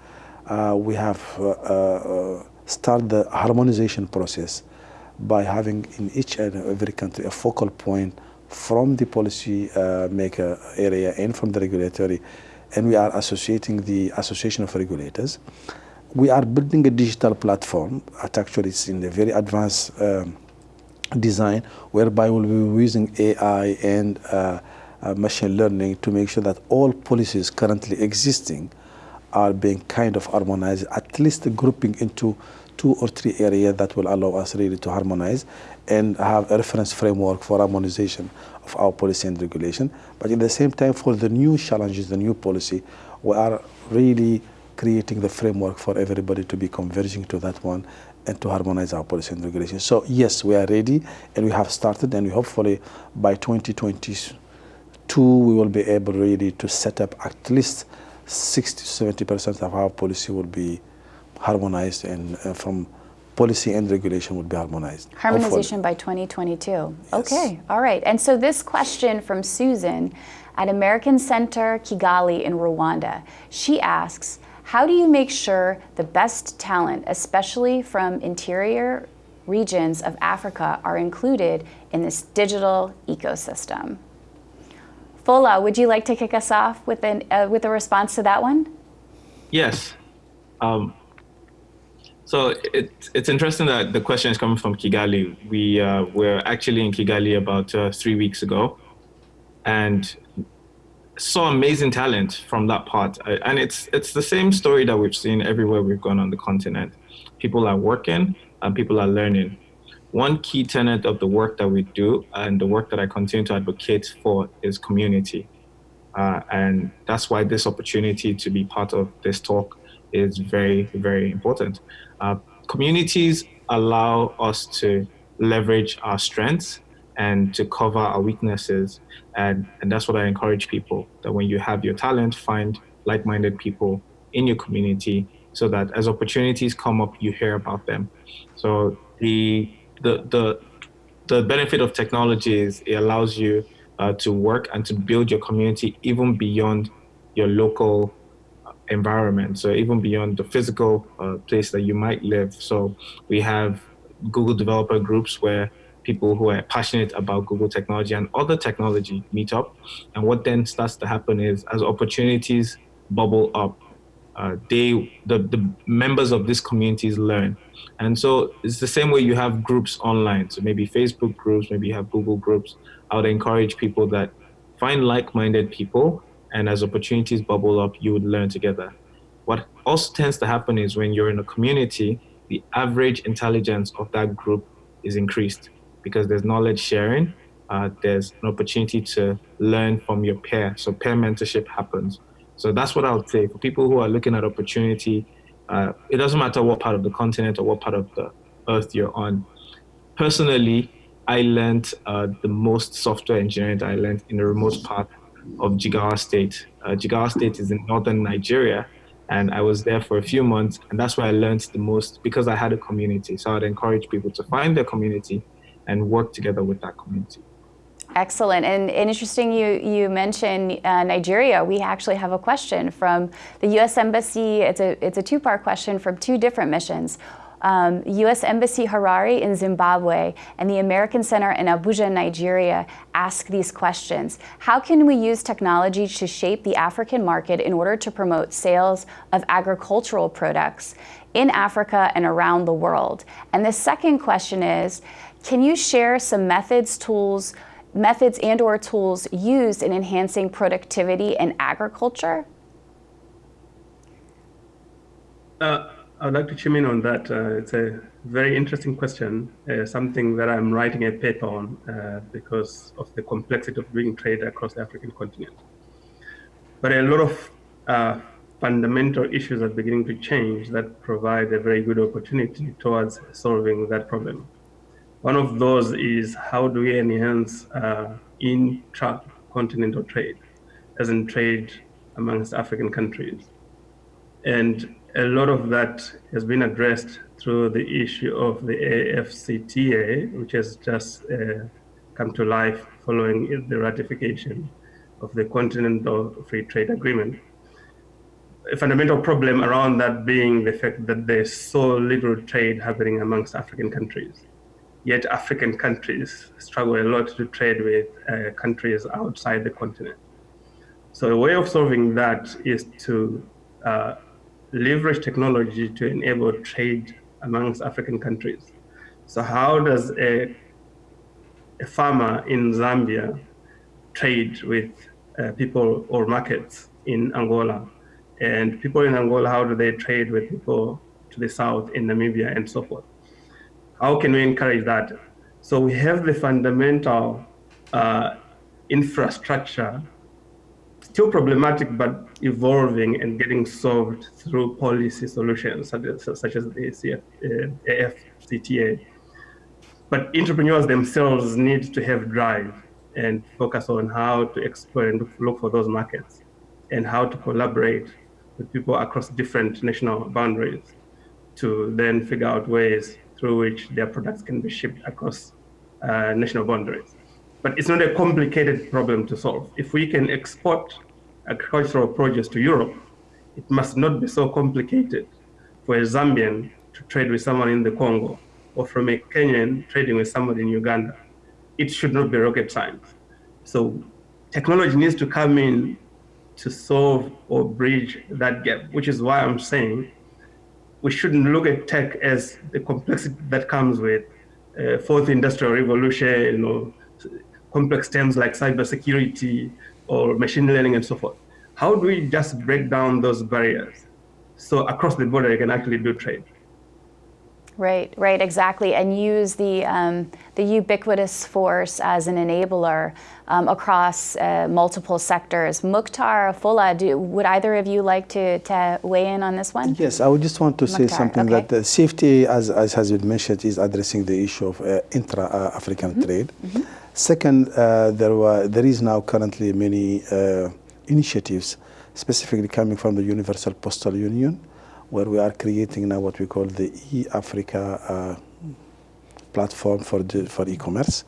Uh, we have uh, uh start the harmonization process by having in each and every country a focal point from the policy uh, maker area and from the regulatory and we are associating the association of regulators. We are building a digital platform. At actually it's in a very advanced um, design whereby we'll be using AI and uh, uh, machine learning to make sure that all policies currently existing are being kind of harmonized, at least grouping into two or three areas that will allow us really to harmonize and have a reference framework for harmonization of our policy and regulation. But at the same time, for the new challenges, the new policy, we are really creating the framework for everybody to be converging to that one and to harmonize our policy and regulation. So yes, we are ready and we have started and we hopefully by 2022 we will be able really to set up at least 60 to 70% of our policy will be harmonized and uh, from policy and regulation would be harmonized. Harmonization by 2022. Yes. Okay, all right. And so this question from Susan at American Center Kigali in Rwanda, she asks, how do you make sure the best talent, especially from interior regions of Africa, are included in this digital ecosystem? Fola, would you like to kick us off with, an, uh, with a response to that one? Yes. Um, so it, it's interesting that the question is coming from Kigali. We uh, were actually in Kigali about uh, three weeks ago and saw amazing talent from that part. And it's, it's the same story that we've seen everywhere we've gone on the continent. People are working and people are learning. One key tenet of the work that we do and the work that I continue to advocate for is community. Uh, and that's why this opportunity to be part of this talk is very, very important. Uh, communities allow us to leverage our strengths and to cover our weaknesses. And, and that's what I encourage people, that when you have your talent, find like-minded people in your community so that as opportunities come up, you hear about them. So the, the, the, the benefit of technology is it allows you uh, to work and to build your community even beyond your local environment. So even beyond the physical uh, place that you might live. So we have Google developer groups where people who are passionate about Google technology and other technology meet up. And what then starts to happen is as opportunities bubble up, uh, they the, the members of these communities learn. And so it's the same way you have groups online. So maybe Facebook groups, maybe you have Google groups. I would encourage people that find like-minded people and as opportunities bubble up, you would learn together. What also tends to happen is when you're in a community, the average intelligence of that group is increased because there's knowledge sharing, uh, there's an opportunity to learn from your peer. So peer mentorship happens. So that's what I would say for people who are looking at opportunity. Uh, it doesn't matter what part of the continent or what part of the earth you're on. Personally, I learned uh, the most software engineering that I learned in the remote part of Jigawa State. Uh, Jigawa State is in northern Nigeria, and I was there for a few months, and that's where I learned the most because I had a community. So I'd encourage people to find their community and work together with that community. Excellent. And, and interesting you, you mentioned uh, Nigeria. We actually have a question from the U.S. Embassy. It's a, it's a two-part question from two different missions. Um, U.S. Embassy Harare in Zimbabwe and the American Center in Abuja, Nigeria ask these questions. How can we use technology to shape the African market in order to promote sales of agricultural products in Africa and around the world? And the second question is, can you share some methods, tools, methods and or tools used in enhancing productivity in agriculture? Uh, I'd like to chime in on that. Uh, it's a very interesting question, uh, something that I'm writing a paper on uh, because of the complexity of doing trade across the African continent. But a lot of uh, fundamental issues are beginning to change that provide a very good opportunity towards solving that problem. One of those is how do we enhance uh, intra-continental trade, as in trade amongst African countries. And a lot of that has been addressed through the issue of the AFCTA, which has just uh, come to life following the ratification of the Continental Free Trade Agreement. A fundamental problem around that being the fact that there's so little trade happening amongst African countries yet African countries struggle a lot to trade with uh, countries outside the continent. So a way of solving that is to uh, leverage technology to enable trade amongst African countries. So how does a, a farmer in Zambia trade with uh, people or markets in Angola? And people in Angola, how do they trade with people to the south in Namibia and so forth? How can we encourage that? So we have the fundamental uh, infrastructure, still problematic, but evolving and getting solved through policy solutions such as, such as the CF, uh, AFCTA. But entrepreneurs themselves need to have drive and focus on how to explore and look for those markets and how to collaborate with people across different national boundaries to then figure out ways through which their products can be shipped across uh, national boundaries. But it's not a complicated problem to solve. If we can export agricultural produce to Europe, it must not be so complicated for a Zambian to trade with someone in the Congo or from a Kenyan trading with someone in Uganda. It should not be rocket science. So technology needs to come in to solve or bridge that gap, which is why I'm saying we shouldn't look at tech as the complexity that comes with uh, fourth industrial revolution, you know, complex terms like cybersecurity or machine learning and so forth. How do we just break down those barriers so across the border you can actually do trade? Right, right, exactly, and use the, um, the ubiquitous force as an enabler um, across uh, multiple sectors. Mukhtar, Fola, do, would either of you like to, to weigh in on this one? Yes, I would just want to Mukhtar, say something okay. that the safety, as, as has been mentioned, is addressing the issue of uh, intra-African mm -hmm. trade. Mm -hmm. Second, uh, there, were, there is now currently many uh, initiatives specifically coming from the Universal Postal Union, where we are creating now what we call the e-Africa uh, platform for, for e-commerce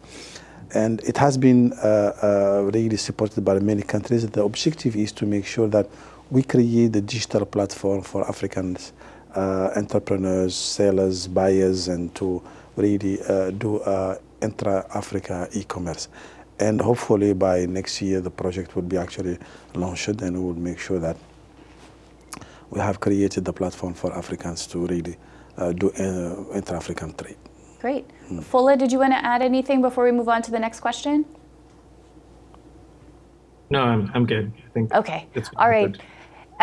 and it has been uh, uh, really supported by many countries. The objective is to make sure that we create the digital platform for African uh, entrepreneurs, sellers, buyers, and to really do intra-Africa e-commerce. And hopefully by next year, the project will be actually launched and we will make sure that we have created the platform for Africans to really uh, do intra-African trade. Great. Mm. Fola, did you want to add anything before we move on to the next question? No, I'm, I'm good. I think okay. All right. Good.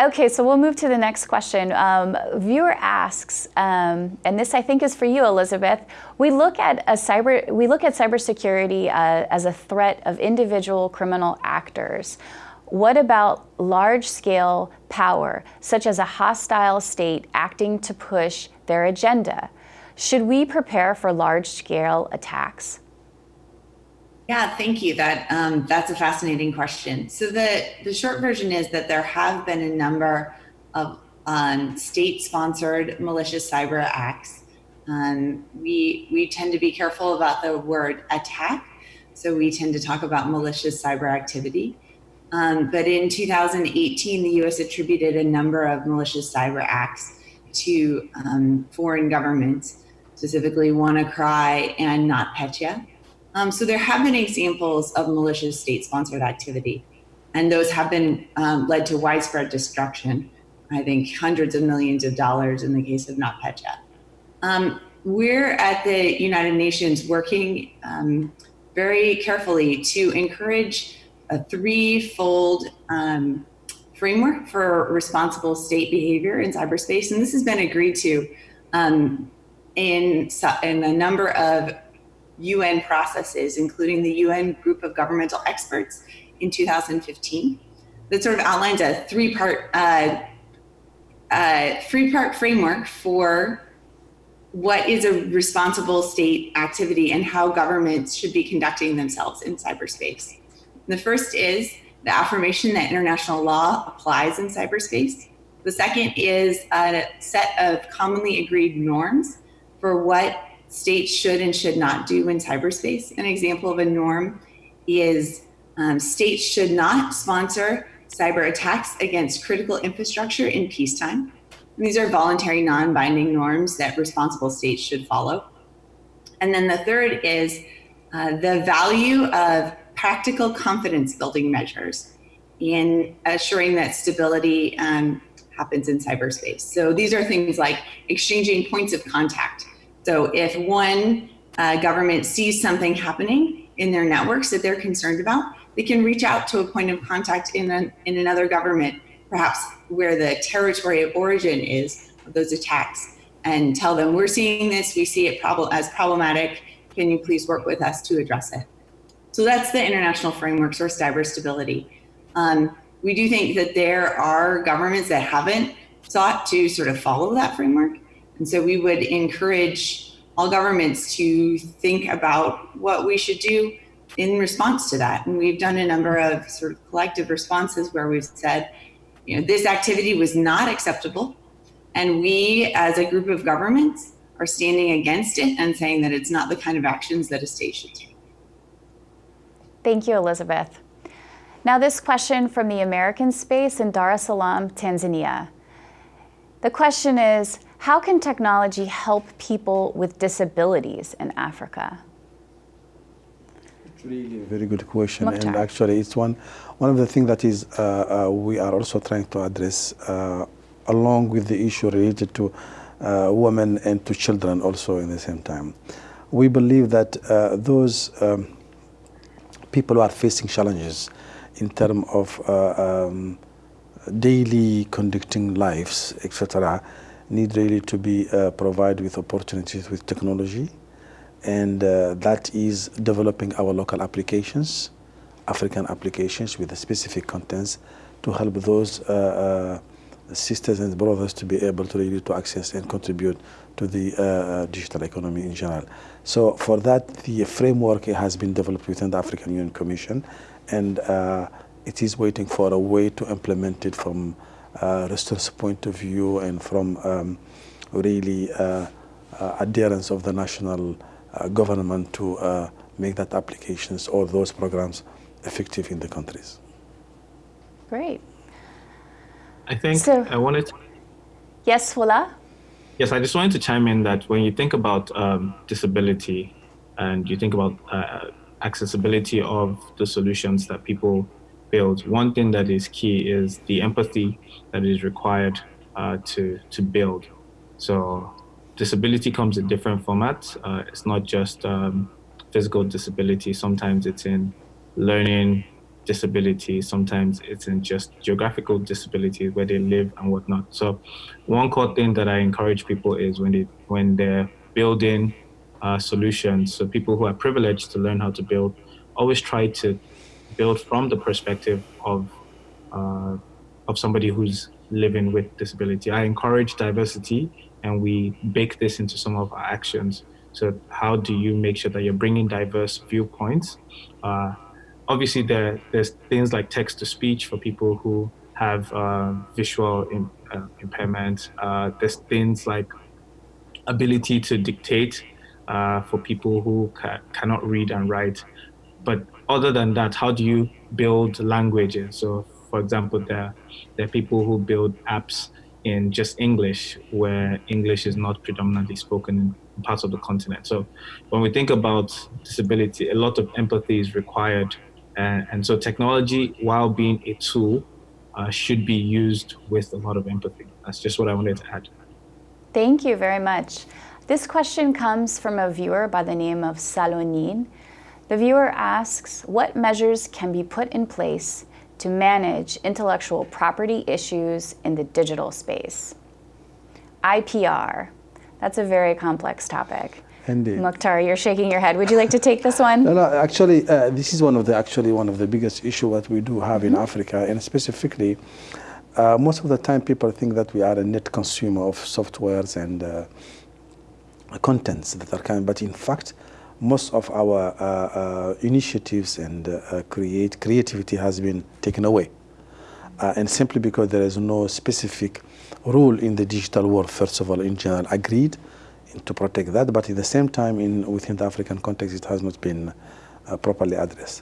Okay, so we'll move to the next question. Um, viewer asks, um, and this I think is for you, Elizabeth. We look at a cyber we look at cybersecurity uh, as a threat of individual criminal actors. What about large scale power, such as a hostile state acting to push their agenda? Should we prepare for large scale attacks? Yeah, thank you. That um, that's a fascinating question. So the the short version is that there have been a number of um, state-sponsored malicious cyber acts. Um, we we tend to be careful about the word attack, so we tend to talk about malicious cyber activity. Um, but in 2018, the U.S. attributed a number of malicious cyber acts to um, foreign governments, specifically WannaCry and NotPetya. Um, so there have been examples of malicious state-sponsored activity, and those have been um, led to widespread destruction. I think hundreds of millions of dollars in the case of NotPetya. Um, we're at the United Nations working um, very carefully to encourage a threefold um, framework for responsible state behavior in cyberspace, and this has been agreed to um, in, in a number of UN processes, including the UN Group of Governmental Experts in 2015, that sort of outlines a three-part uh, uh, three-part framework for what is a responsible state activity and how governments should be conducting themselves in cyberspace. The first is the affirmation that international law applies in cyberspace. The second is a set of commonly agreed norms for what states should and should not do in cyberspace. An example of a norm is um, states should not sponsor cyber attacks against critical infrastructure in peacetime. And these are voluntary non-binding norms that responsible states should follow. And then the third is uh, the value of practical confidence building measures in assuring that stability um, happens in cyberspace. So these are things like exchanging points of contact so if one uh, government sees something happening in their networks that they're concerned about, they can reach out to a point of contact in, an, in another government, perhaps where the territory of origin is of those attacks, and tell them, we're seeing this, we see it prob as problematic, can you please work with us to address it? So that's the international framework or cyber stability. Um, we do think that there are governments that haven't sought to sort of follow that framework. And so we would encourage all governments to think about what we should do in response to that. And we've done a number of sort of collective responses where we've said, you know, this activity was not acceptable. And we, as a group of governments, are standing against it and saying that it's not the kind of actions that a state should take. Thank you, Elizabeth. Now this question from the American space in Dar es Salaam, Tanzania. The question is, how can technology help people with disabilities in Africa? It's really a very good question, Mukhtar. and actually, it's one one of the things that is uh, uh, we are also trying to address, uh, along with the issue related to uh, women and to children, also in the same time. We believe that uh, those um, people who are facing challenges in terms of uh, um, daily conducting lives, etc need really to be uh, provided with opportunities with technology and uh, that is developing our local applications, African applications with specific contents to help those uh, uh, sisters and brothers to be able to really to access and contribute to the uh, uh, digital economy in general. So for that, the framework has been developed within the African Union Commission and it is waiting for a way to implement it from uh, resource point of view and from um, really uh, uh, adherence of the national uh, government to uh, make that applications or those programs effective in the countries. Great. I think So- I wanted to, Yes, Fola? yes, I just wanted to chime in that when you think about um, disability and you think about uh, accessibility of the solutions that people build, one thing that is key is the empathy that is required uh, to, to build. So disability comes in different formats. Uh, it's not just um, physical disability. Sometimes it's in learning disability. Sometimes it's in just geographical disability where they live and whatnot. So one core thing that I encourage people is when they when they're building uh, solutions, so people who are privileged to learn how to build, always try to build from the perspective of uh, of somebody who's living with disability. I encourage diversity and we bake this into some of our actions. So how do you make sure that you're bringing diverse viewpoints? Uh, obviously, there, there's things like text to speech for people who have uh, visual uh, impairment. Uh, there's things like ability to dictate uh, for people who ca cannot read and write. But other than that, how do you build languages? So, for example, there, there are people who build apps in just English, where English is not predominantly spoken in parts of the continent. So when we think about disability, a lot of empathy is required. And, and so technology, while being a tool, uh, should be used with a lot of empathy. That's just what I wanted to add. Thank you very much. This question comes from a viewer by the name of Salonin. The viewer asks, what measures can be put in place to manage intellectual property issues in the digital space. IPR, that's a very complex topic. Indeed. Mukhtar, you're shaking your head. Would you like to take this one? <laughs> No, no, actually, uh, this is one of the actually one of the biggest issue that we do have mm -hmm. in. Africa, and specifically, uh, most of the time people think that we are a net consumer of softwares and uh, contents that are coming, but in fact, most of our uh, uh, initiatives and uh, create creativity has been taken away. and simply because there is no specific rule in the digital world, first of all, in general, agreed to protect that, but at the same time, in within the African context, it has not been uh, properly addressed.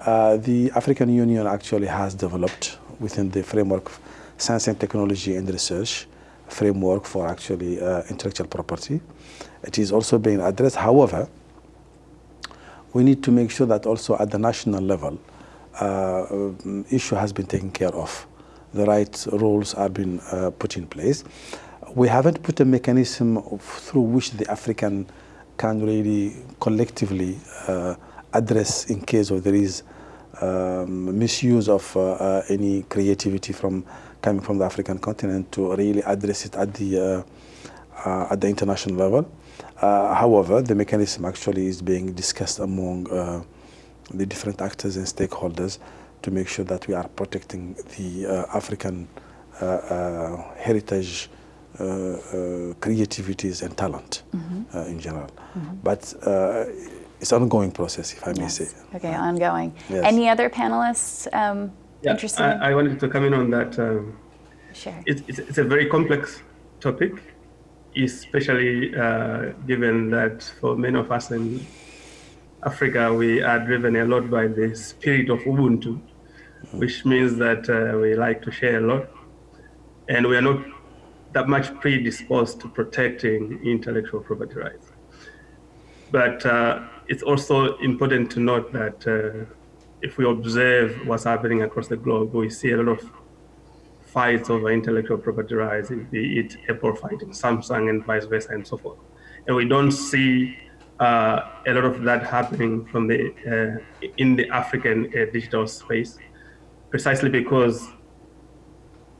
Uh, the African Union actually has developed within the framework of science and technology and research framework for actually uh, intellectual property. It is also being addressed. However, we need to make sure that also at the national level, uh, issue has been taken care of. The right rules have been uh, put in place. We haven't put a mechanism of, through which the African can really collectively uh, address in case of there is um, misuse of uh, uh, any creativity from coming from the African continent to really address it at the uh, at the international level. Uh, however, the mechanism actually is being discussed among uh, the different actors and stakeholders to make sure that we are protecting the uh, African uh, uh, heritage, creativities and talent mm -hmm. in general. Mm -hmm. But it's an ongoing process, if I may yes. say. Okay, ongoing. Yes. Any other panelists um, yeah, interested? I, I, wanted to come in on that. Um, sure. It's, it's, it's, a very complex topic especially uh, given that for many of us in Africa, we are driven a lot by the spirit of Ubuntu, which means that uh, we like to share a lot. And we are not that much predisposed to protecting intellectual property rights. But uh, it's also important to note that uh, if we observe what's happening across the globe, we see a lot of fights over intellectual property rights, be it Apple fighting Samsung and vice versa and so forth. And we don't see uh, a lot of that happening from the uh, in the African uh, digital space, precisely because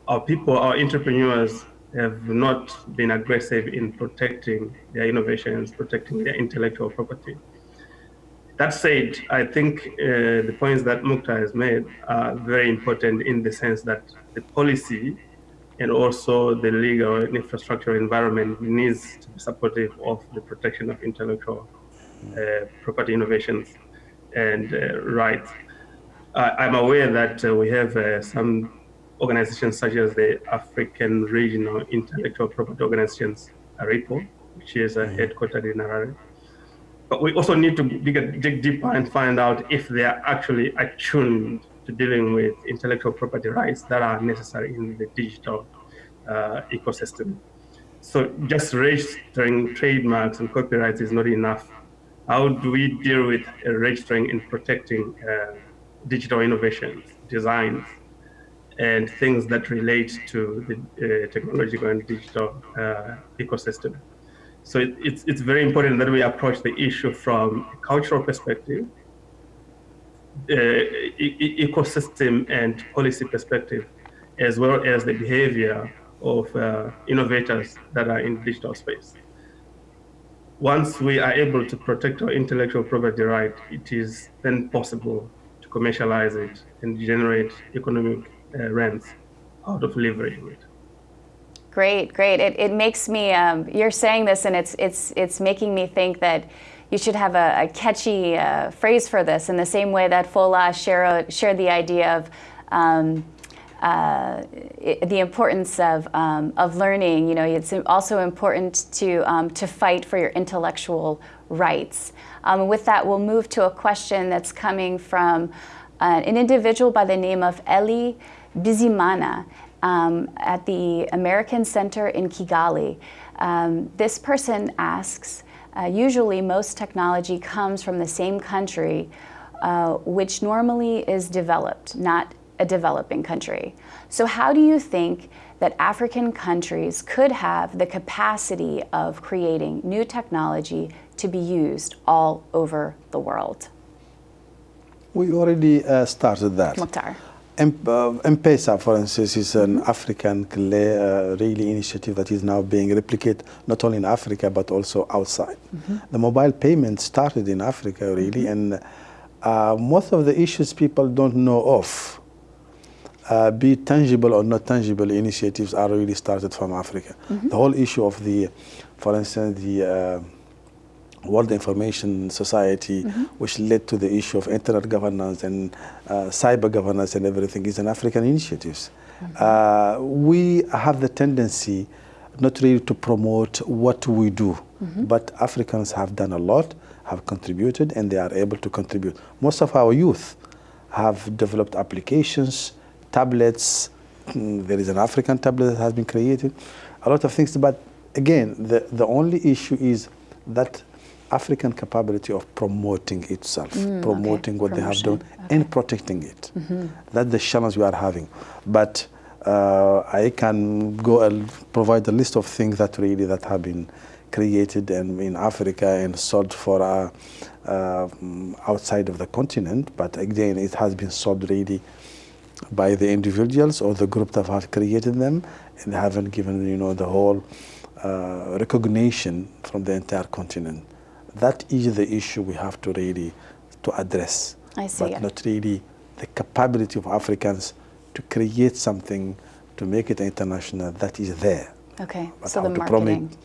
our people, our entrepreneurs, have not been aggressive in protecting their innovations, protecting their intellectual property. That said, I think uh, the points that Mukhtar has made are very important in the sense that the policy and also the legal and infrastructure environment needs to be supportive of the protection of intellectual uh, property innovations and uh, rights. I'm aware that uh, we have uh, some organizations such as the African Regional Intellectual Property Organizations, ARIPO, which is uh, mm-hmm. headquartered in Harare but we also need to dig, dig deeper and find out if they are actually attuned to dealing with intellectual property rights that are necessary in the digital uh, ecosystem. So just registering trademarks and copyrights is not enough. How do we deal with registering and protecting uh, digital innovations, designs, and things that relate to the uh, technological and digital uh, ecosystem? So it, it's, it's very important that we approach the issue from a cultural perspective, uh, e ecosystem and policy perspective, as well as the behavior of uh, innovators that are in digital space. Once we are able to protect our intellectual property right, it is then possible to commercialize it and generate economic uh, rents out of leveraging it. Great, great. It, it makes me, um, you're saying this and it's, it's, it's making me think that you should have a, a catchy uh, phrase for this in the same way that Fola shared, shared the idea of um, uh, the importance of, um, of learning. You know, it's also important to, um, to fight for your intellectual rights. Um, with that, we'll move to a question that's coming from uh, an individual by the name of Eli Bizimana um, at the American Center in Kigali. Um, this person asks, uh, usually most technology comes from the same country, uh, which normally is developed, not a developing country. So how do you think that African countries could have the capacity of creating new technology to be used all over the world? We already uh, started that. Mukhtar. M-Pesa, for instance, is an African uh, really initiative that is now being replicated not only in Africa but also outside. Mm -hmm. The mobile payment started in Africa really, mm -hmm. and uh, most of the issues people don't know of, uh, be it tangible or not tangible initiatives, are really started from Africa. Mm -hmm. The whole issue of the, for instance, the uh, World Information Society, mm -hmm. which led to the issue of internet governance and uh, cyber governance and everything, is an African initiative. Mm -hmm. uh, we have the tendency not really to promote what we do, mm -hmm. but Africans have done a lot, have contributed, and they are able to contribute. Most of our youth have developed applications, tablets. Mm, there is an African tablet that has been created, a lot of things. But again, the, the only issue is that African capability of promoting itself, mm, promoting okay. what Promotion. they have done, okay. and protecting it. Mm -hmm. That's the challenge we are having. But uh, I can go and provide a list of things that really that have been created and in Africa and sold for uh, uh, outside of the continent. But again, it has been sold really by the individuals or the group that have created them and haven't given you know the whole uh, recognition from the entire continent that is the issue we have to really to address. I see. But not really the capability of Africans to create something to make it international that is there. Okay. But so how the to marketing. promote,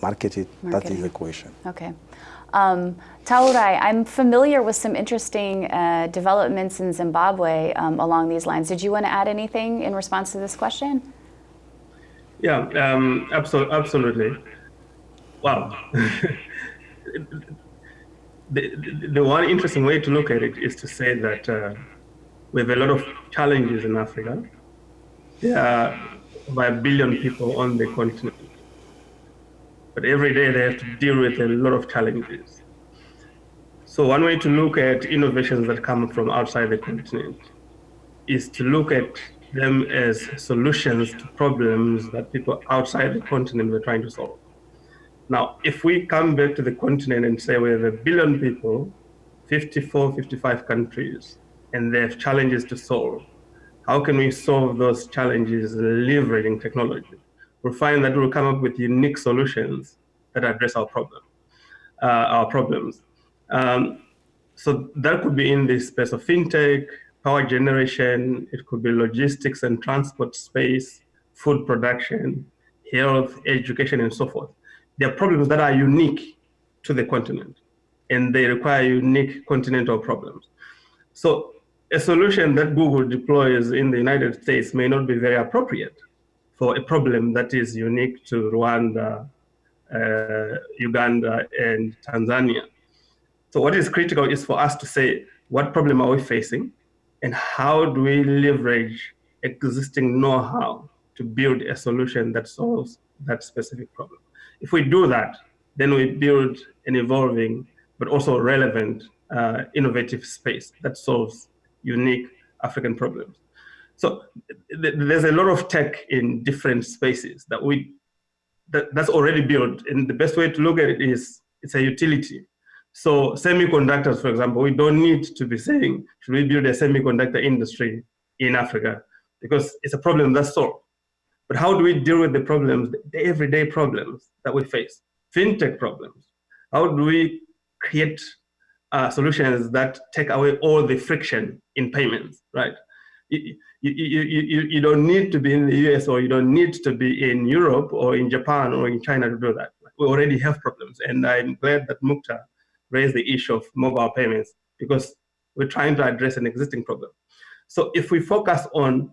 market it, marketing. that is the question. Okay. Um, Taurai, I'm familiar with some interesting uh, developments in Zimbabwe um, along these lines. Did you want to add anything in response to this question? Yeah, um, absolutely. absolutely. Wow. <laughs> the, the one interesting way to look at it is to say that uh, we have a lot of challenges in Africa. There are about a billion people on the continent. But every day they have to deal with a lot of challenges. So one way to look at innovations that come from outside the continent is to look at them as solutions to problems that people outside the continent were trying to solve. Now, if we come back to the continent and say we have a billion people, 54, 55 countries, and they have challenges to solve, how can we solve those challenges leveraging technology? We'll find that we'll come up with unique solutions that address our problem, uh, our problems. Um, so that could be in the space of fintech, power generation, it could be logistics and transport space, food production, health, education, and so forth. There are problems that are unique to the continent, and they require unique continental problems. So a solution that Google deploys in the United States may not be very appropriate for a problem that is unique to Rwanda, uh, Uganda, and Tanzania. So what is critical is for us to say, what problem are we facing? And how do we leverage existing know-how to build a solution that solves that specific problem? If we do that, then we build an evolving but also relevant uh, innovative space that solves unique African problems. So th there's a lot of tech in different spaces that we that, that's already built. And the best way to look at it is it's a utility. So semiconductors, for example, we don't need to be saying, should we build a semiconductor industry in Africa? Because it's a problem that's solved. But how do we deal with the problems, the everyday problems that we face? Fintech problems. How do we create uh, solutions that take away all the friction in payments, right? you, you, you, you don't need to be in the US or you don't need to be in Europe or in Japan or in China to do that. We already have problems. And I'm glad that Mukhtar raised the issue of mobile payments because we're trying to address an existing problem. So if we focus on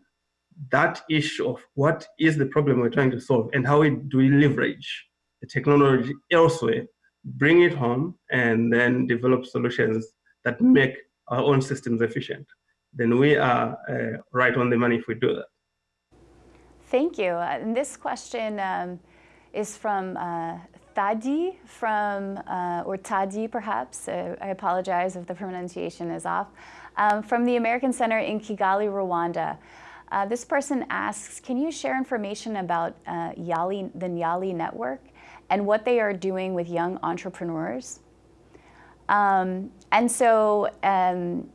that issue of what is the problem we're trying to solve and how we, do we leverage the technology elsewhere, bring it home, and then develop solutions that make our own systems efficient, then we are uh, right on the money if we do that. Thank you. Uh, and this question um, is from uh, Thadi from, uh, or Tadi perhaps, uh, I apologize if the pronunciation is off, um, from the American Center in Kigali, Rwanda. Uh, this person asks, can you share information about uh, Yali, the Yali network and what they are doing with young entrepreneurs? Um, and so um,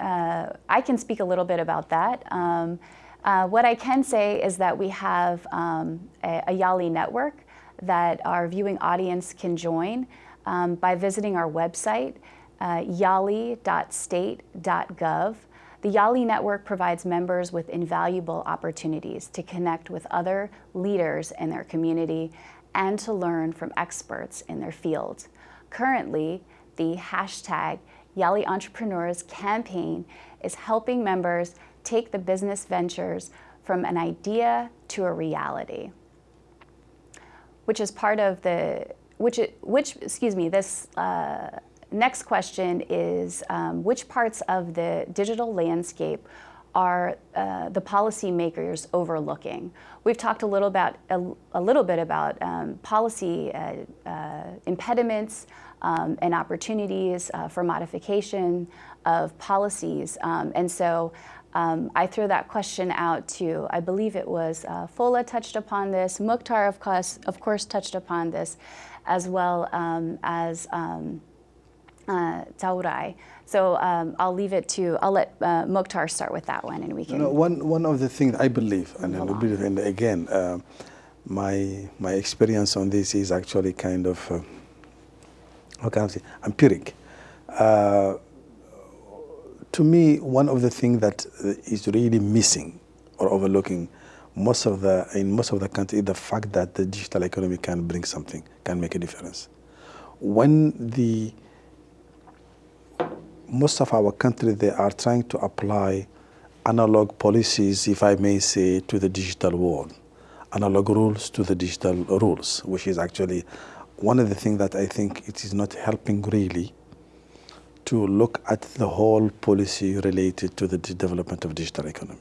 uh, I can speak a little bit about that. Um, uh, what I can say is that we have um, a, a, Yali network that our viewing audience can join um, by visiting our website, uh, yali.state.gov. The Yali network provides members with invaluable opportunities to connect with other leaders in their community and to learn from experts in their field. Currently, the hashtag Yali Entrepreneurs campaign is helping members take the business ventures from an idea to a reality, which is part of the, which, which excuse me, this uh, next question is um, which parts of the digital landscape are uh, the policymakers overlooking? We've talked a little about a, a little bit about um, policy uh, uh, impediments um, and opportunities uh, for modification of policies, um, and so. Um, I throw that question out to, I believe it was uh, Fola touched upon this, Mukhtar of course, of course touched upon this, as well um, as uh, Taurai. So um, I'll leave it to, I'll let uh, Mukhtar start with that one and we can. You know, one, one of the things I believe, and, I believe, and again, uh, my, my experience on this is actually kind of, uh, how can I say, empiric. Uh, to me, one of the things that is really missing or overlooking most of the, in most of the country is the fact that the digital economy can bring something, can make a difference. When the most of our country, they are trying to apply analog policies, if I may say, to the digital world, analog rules to the digital rules, which is actually one of the things that I think it is not helping really to look at the whole policy related to the development of digital economy.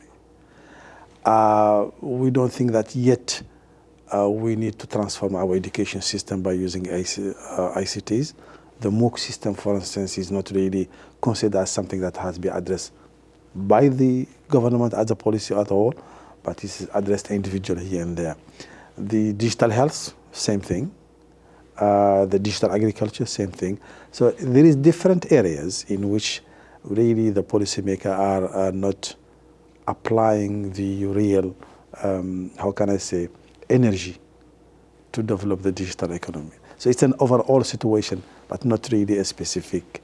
Uh, we don't think that yet uh, we need to transform our education system by using IC, uh, ICTs the MOOC system, for instance, is not really considered as something that has been addressed by the government as a policy at all, but it's addressed individually here and there. The digital health, same thing. Uh, the digital agriculture, same thing. So there is different areas in which really the policymakers are, are not applying the real, um, how can I say, energy to develop the digital economy. So it's an overall situation but not really a specific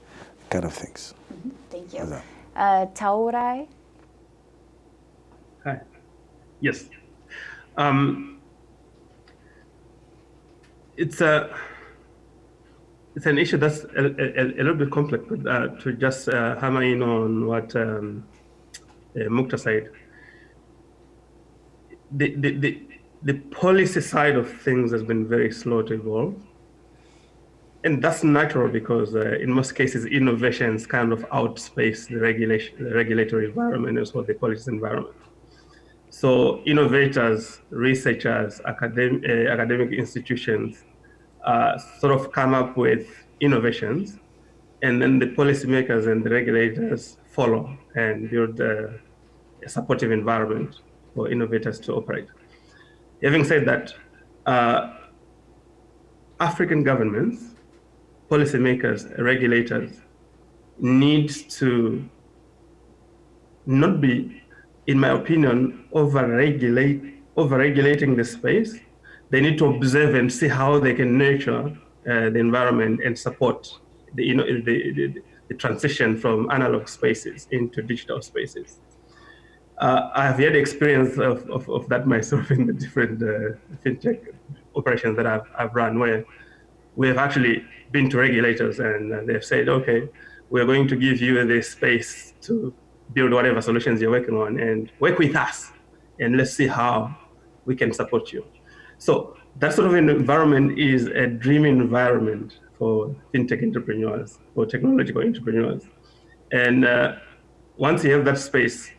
kind of things. Mm -hmm. Thank you. Uh, Taurai? Hi. Yes. Um, it's a it's an issue that's a, a, a little bit complex, but uh, to just uh, hammer in on what um, uh, Mukhtar said, the, the, the, the policy side of things has been very slow to evolve and that's natural because uh, in most cases, innovations kind of outspace the regulation, the regulatory environment as what they call its environment. So innovators, researchers, academic, uh, academic institutions uh, sort of come up with innovations, and then the policymakers and the regulators follow and build uh, a supportive environment for innovators to operate. Having said that, uh, African governments policymakers, regulators need to not be, in my opinion, over-regulate, over-regulating the space. They need to observe and see how they can nurture uh, the environment and support the, you know, the, the, the transition from analog spaces into digital spaces. uh, I have had experience of, of, of, that myself <laughs> in the different uh, fintech operations that I've, I've run, where we have actually been to regulators and they've said, okay, we're going to give you this space to build whatever solutions you're working on and work with us and let's see how we can support you. So that sort of an environment is a dream environment for fintech entrepreneurs, for technological entrepreneurs. And uh, once you have that space,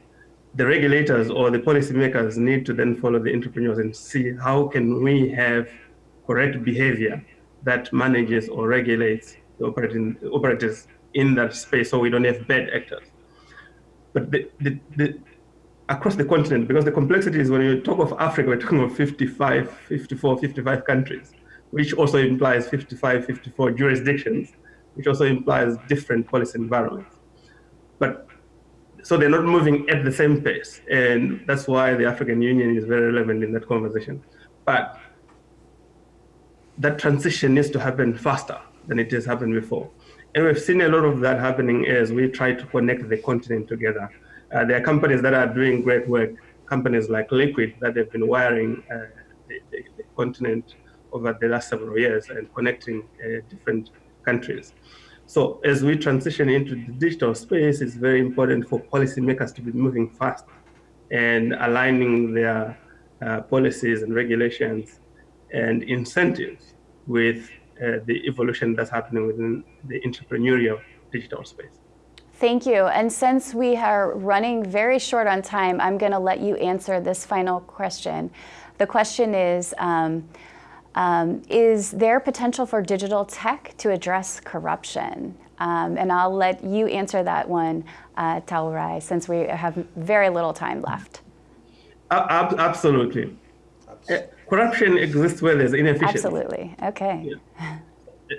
the regulators or the policymakers need to then follow the entrepreneurs and see how can we have correct behavior that manages or regulates the operating, operators in that space so we don't have bad actors. But the, the, the, across the continent, because the complexity is when you talk of Africa, we're talking of 55, 54, 55 countries, which also implies 55, 54 jurisdictions, which also implies different policy environments. But so they're not moving at the same pace. And that's why the African Union is very relevant in that conversation. But that transition needs to happen faster than it has happened before. And we've seen a lot of that happening as we try to connect the continent together. Uh, there are companies that are doing great work, companies like Liquid that have been wiring uh, the, the, the, continent over the last several years and connecting uh, different countries. So as we transition into the digital space, it's very important for policymakers to be moving fast and aligning their uh, policies and regulations and incentives with uh, the evolution that's happening within the entrepreneurial digital space. Thank you. And since we are running very short on time, I'm going to let you answer this final question. The question is, um, um, is there potential for digital tech to address corruption? Um, and I'll let you answer that one, uh, Taurai, since we have very little time left. Uh, absolutely. Uh, corruption exists where there's inefficiency. Absolutely. Okay. Yeah.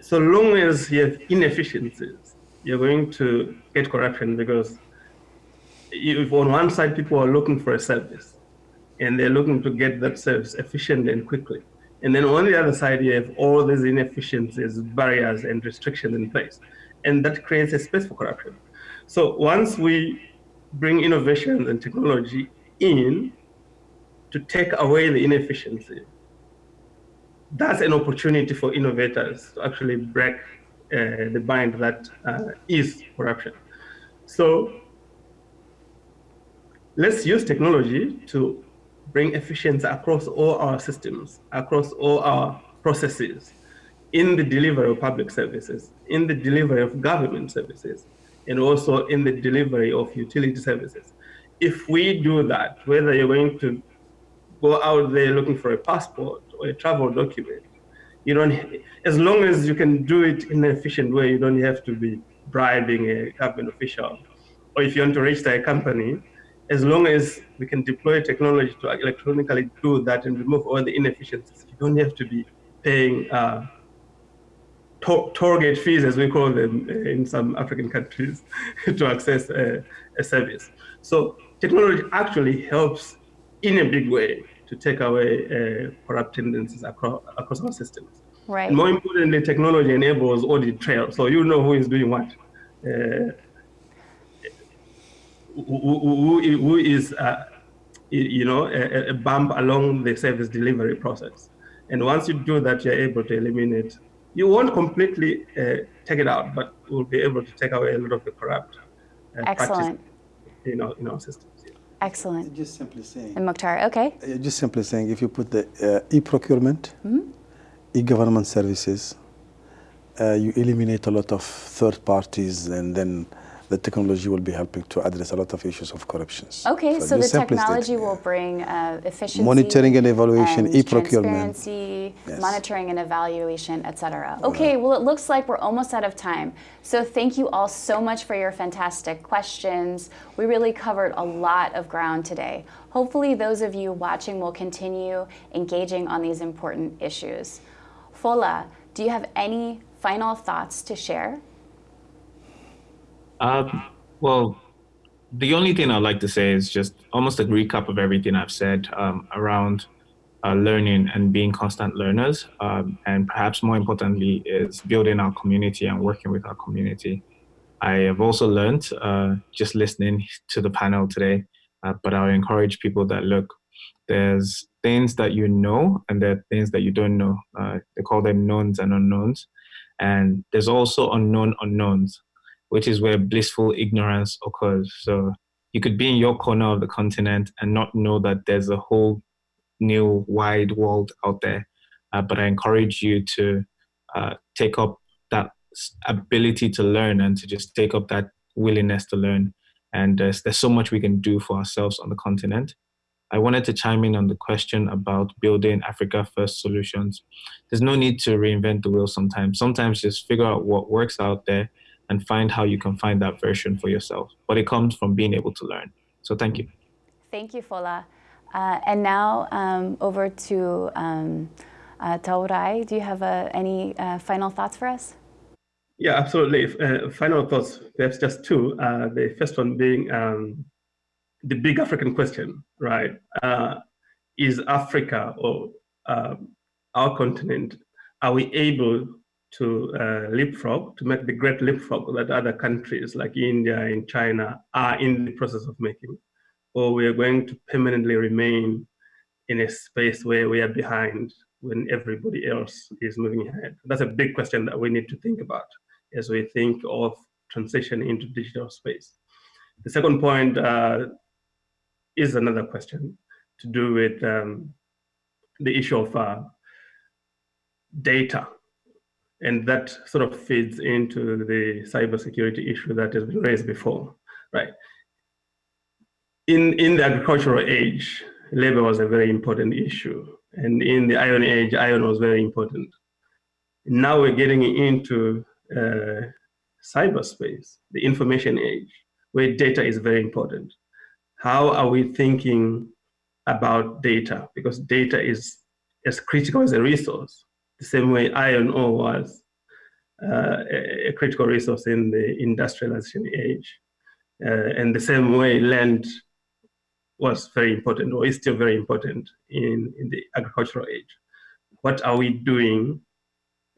So long as you have inefficiencies, you're going to get corruption because if on one side people are looking for a service and they're looking to get that service efficiently and quickly, and then on the other side, you have all these inefficiencies, barriers, and restrictions in place. And that creates a space for corruption. So once we bring innovation and technology in to take away the inefficiency, that's an opportunity for innovators to actually break uh, the bind that uh, is corruption. So let's use technology to bring efficiency across all our systems, across all our processes, in the delivery of public services, in the delivery of government services, and also in the delivery of utility services. If we do that, whether you're going to go out there looking for a passport or a travel document, you don't, as long as you can do it in an efficient way, you don't have to be bribing a government official. Or if you want to register a company, as long as we can deploy technology to electronically do that and remove all the inefficiencies, you don't have to be paying uh, gate fees, as we call them in some African countries, <laughs> to access a, a, service. So technology actually helps in a big way to take away uh, corrupt tendencies across, across our systems. Right. And more importantly, technology enables audit trail, so you know who is doing what. Uh, who, who, who is, uh, you know, a, a, bump along the service delivery process. And once you do that, you're able to eliminate. You won't completely uh, take it out, but we'll be able to take away a lot of the corrupt uh, Excellent. in our, in our systems. Excellent. Just simply saying. And Mukhtar, okay. Just simply saying, if you put the uh, e-procurement, mm -hmm. e-government services, uh, you eliminate a lot of third parties and then the technology will be helping to address a lot of issues of corruption. Okay, so, the technology will bring uh, efficiency, monitoring and evaluation, e-procurement, transparency, yes. monitoring and evaluation, etc. Okay, well it looks like we're almost out of time. So thank you all so much for your fantastic questions. We really covered a lot of ground today. Hopefully those of you watching will continue engaging on these important issues. Fola, do you have any final thoughts to share? Um, well, the only thing I'd like to say is just almost a recap of everything I've said um, around uh, learning and being constant learners. Um, and perhaps more importantly is building our community and working with our community. I have also learned, uh, just listening to the panel today, Uh, but I'll encourage people that look, there's things that you know and there are things that you don't know. Uh, they call them knowns and unknowns. And there's also unknown unknowns, which is where blissful ignorance occurs. So you could be in your corner of the continent and not know that there's a whole new wide world out there. Uh, but I encourage you to uh, take up that ability to learn and to just take up that willingness to learn. And there's, there's so much we can do for ourselves on the continent. I wanted to chime in on the question about building Africa First solutions. There's no need to reinvent the wheel sometimes. Sometimes just figure out what works out there and find how you can find that version for yourself. But it comes from being able to learn. So thank you. Thank you, Fola. Uh, and now um, over to um, uh, Taurai. Do you have uh, any uh, final thoughts for us? Yeah, absolutely. Uh, final thoughts, perhaps just two. Uh, the first one being um, the big African question, right? is Africa or um, our continent, are we able to uh, leapfrog, to make the great leapfrog that other countries like India and China are in the process of making? Or we are going to permanently remain in a space where we are behind when everybody else is moving ahead? That's a big question that we need to think about as we think of transition into digital space. The second point uh, is another question to do with um, the issue of uh, data and that sort of feeds into the cybersecurity issue that has been raised before, right? In, in the agricultural age, labor was a very important issue. And in the iron age, iron was very important. Now we're getting into uh, cyberspace, the information age, where data is very important. How are we thinking about data? Because data is as critical as a resource the same way iron ore was uh, a, critical resource in the industrialization age. Uh, and the same way land was very important or is still very important in, in the agricultural age. What are we doing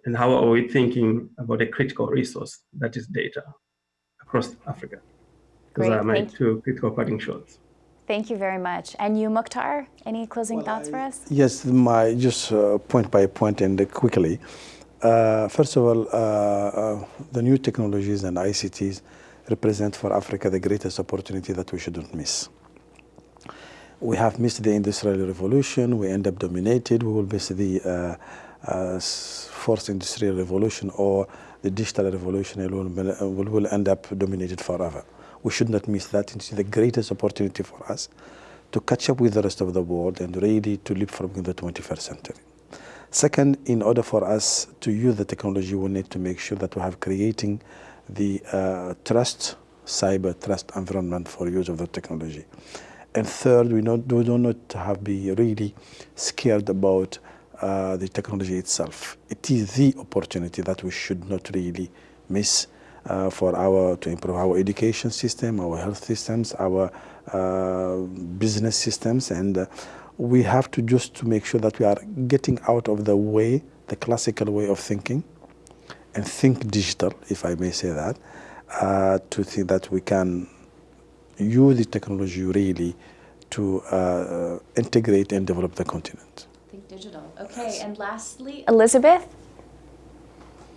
and how are we thinking about a critical resource that is data across Africa? Those Great, are my two critical parting shots. Thank you very much. And you, Mukhtar, any closing well, thoughts I, for us? Yes, my just uh, point by point and quickly. Uh, first of all, uh, uh the new technologies and ICTs represent for Africa the greatest opportunity that we shouldn't miss. We have missed the Industrial Revolution. We end up dominated. We will miss the uh, uh, fourth Industrial Revolution or the Digital Revolution. It will, will, will end up dominated forever we should not miss that. It's the greatest opportunity for us to catch up with the rest of the world and ready to leapfrog in the 21st century. Second, in order for us to use the technology, we need to make sure that we have creating the uh, trust, cyber trust environment for use of the technology. And third, we, not, we do not have to be really scared about uh, the technology itself. It is the opportunity that we should not really miss uh, for our to improve our education system, our health systems, our uh, business systems, and uh, we have to just to make sure that we are getting out of the way, the classical way of thinking, and think digital, if I may say that, uh, to think that we can use the technology really to uh, integrate and develop the continent. Think digital. Okay, and lastly, Elizabeth.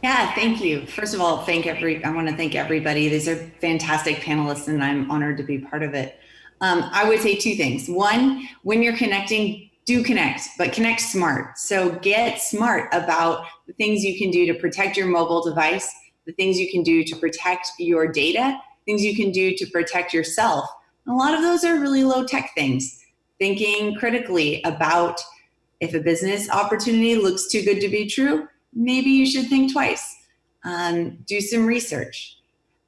Yeah, thank you. First of all, thank every. I want to thank everybody. These are fantastic panelists, and I'm honored to be part of it. Um, I would say two things. One, when you're connecting, do connect, but connect smart. So get smart about the things you can do to protect your mobile device, the things you can do to protect your data, things you can do to protect yourself. And a lot of those are really low tech things. Thinking critically about if a business opportunity looks too good to be true, maybe you should think twice. Um, do some research.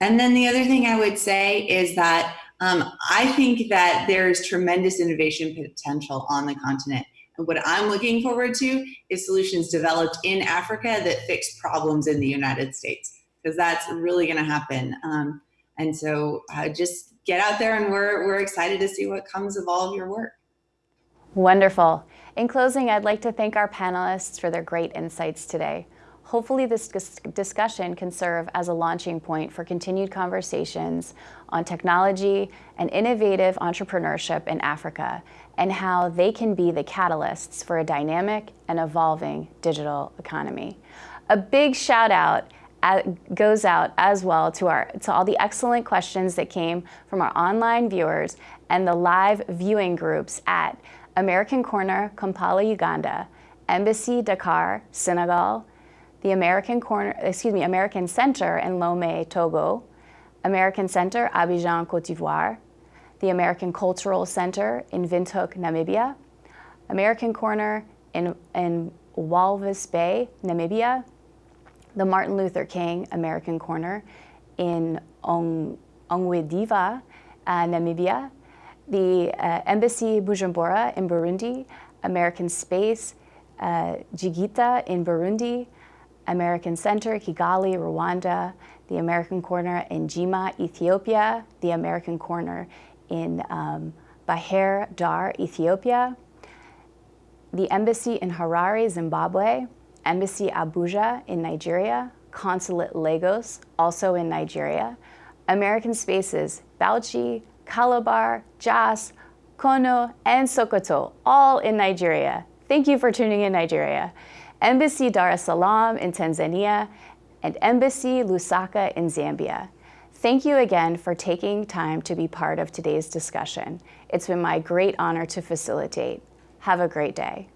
And then the other thing I would say is that um, I think that there's tremendous innovation potential on the continent. And what I'm looking forward to is solutions developed in Africa that fix problems in the United States, because that's really going to happen. Um, and so uh, just get out there and we're, we're excited to see what comes of all of your work. Wonderful. In closing, I'd like to thank our panelists for their great insights today. Hopefully this dis discussion can serve as a launching point for continued conversations on technology and innovative entrepreneurship in Africa and how they can be the catalysts for a dynamic and evolving digital economy. A big shout out goes out as well to, our, to all the excellent questions that came from our online viewers and the live viewing groups at American Corner, Kampala, Uganda, Embassy Dakar, Senegal, the American Corner, excuse me, American Center in Lomé, Togo, American Center, Abidjan, Cote d'Ivoire, the American Cultural Center in Windhoek, Namibia, American Corner in, in Walvis Bay, Namibia, the Martin Luther King American Corner in Ong, Ongwediva, uh, Namibia, the uh, Embassy Bujumbura in Burundi, American Space, uh, Gitega in Burundi, American Center, Kigali, Rwanda, the American Corner in Jimma, Ethiopia, the American Corner in um, Bahir Dar, Ethiopia, the Embassy in Harare, Zimbabwe, Embassy Abuja in Nigeria, Consulate Lagos, also in Nigeria, American Spaces, Bauchi, Calabar, Jos, Kano, and Sokoto, all in Nigeria. Thank you for tuning in, Nigeria. Embassy Dar es Salaam in Tanzania, and Embassy Lusaka in Zambia. Thank you again for taking time to be part of today's discussion. It's been my great honor to facilitate. Have a great day.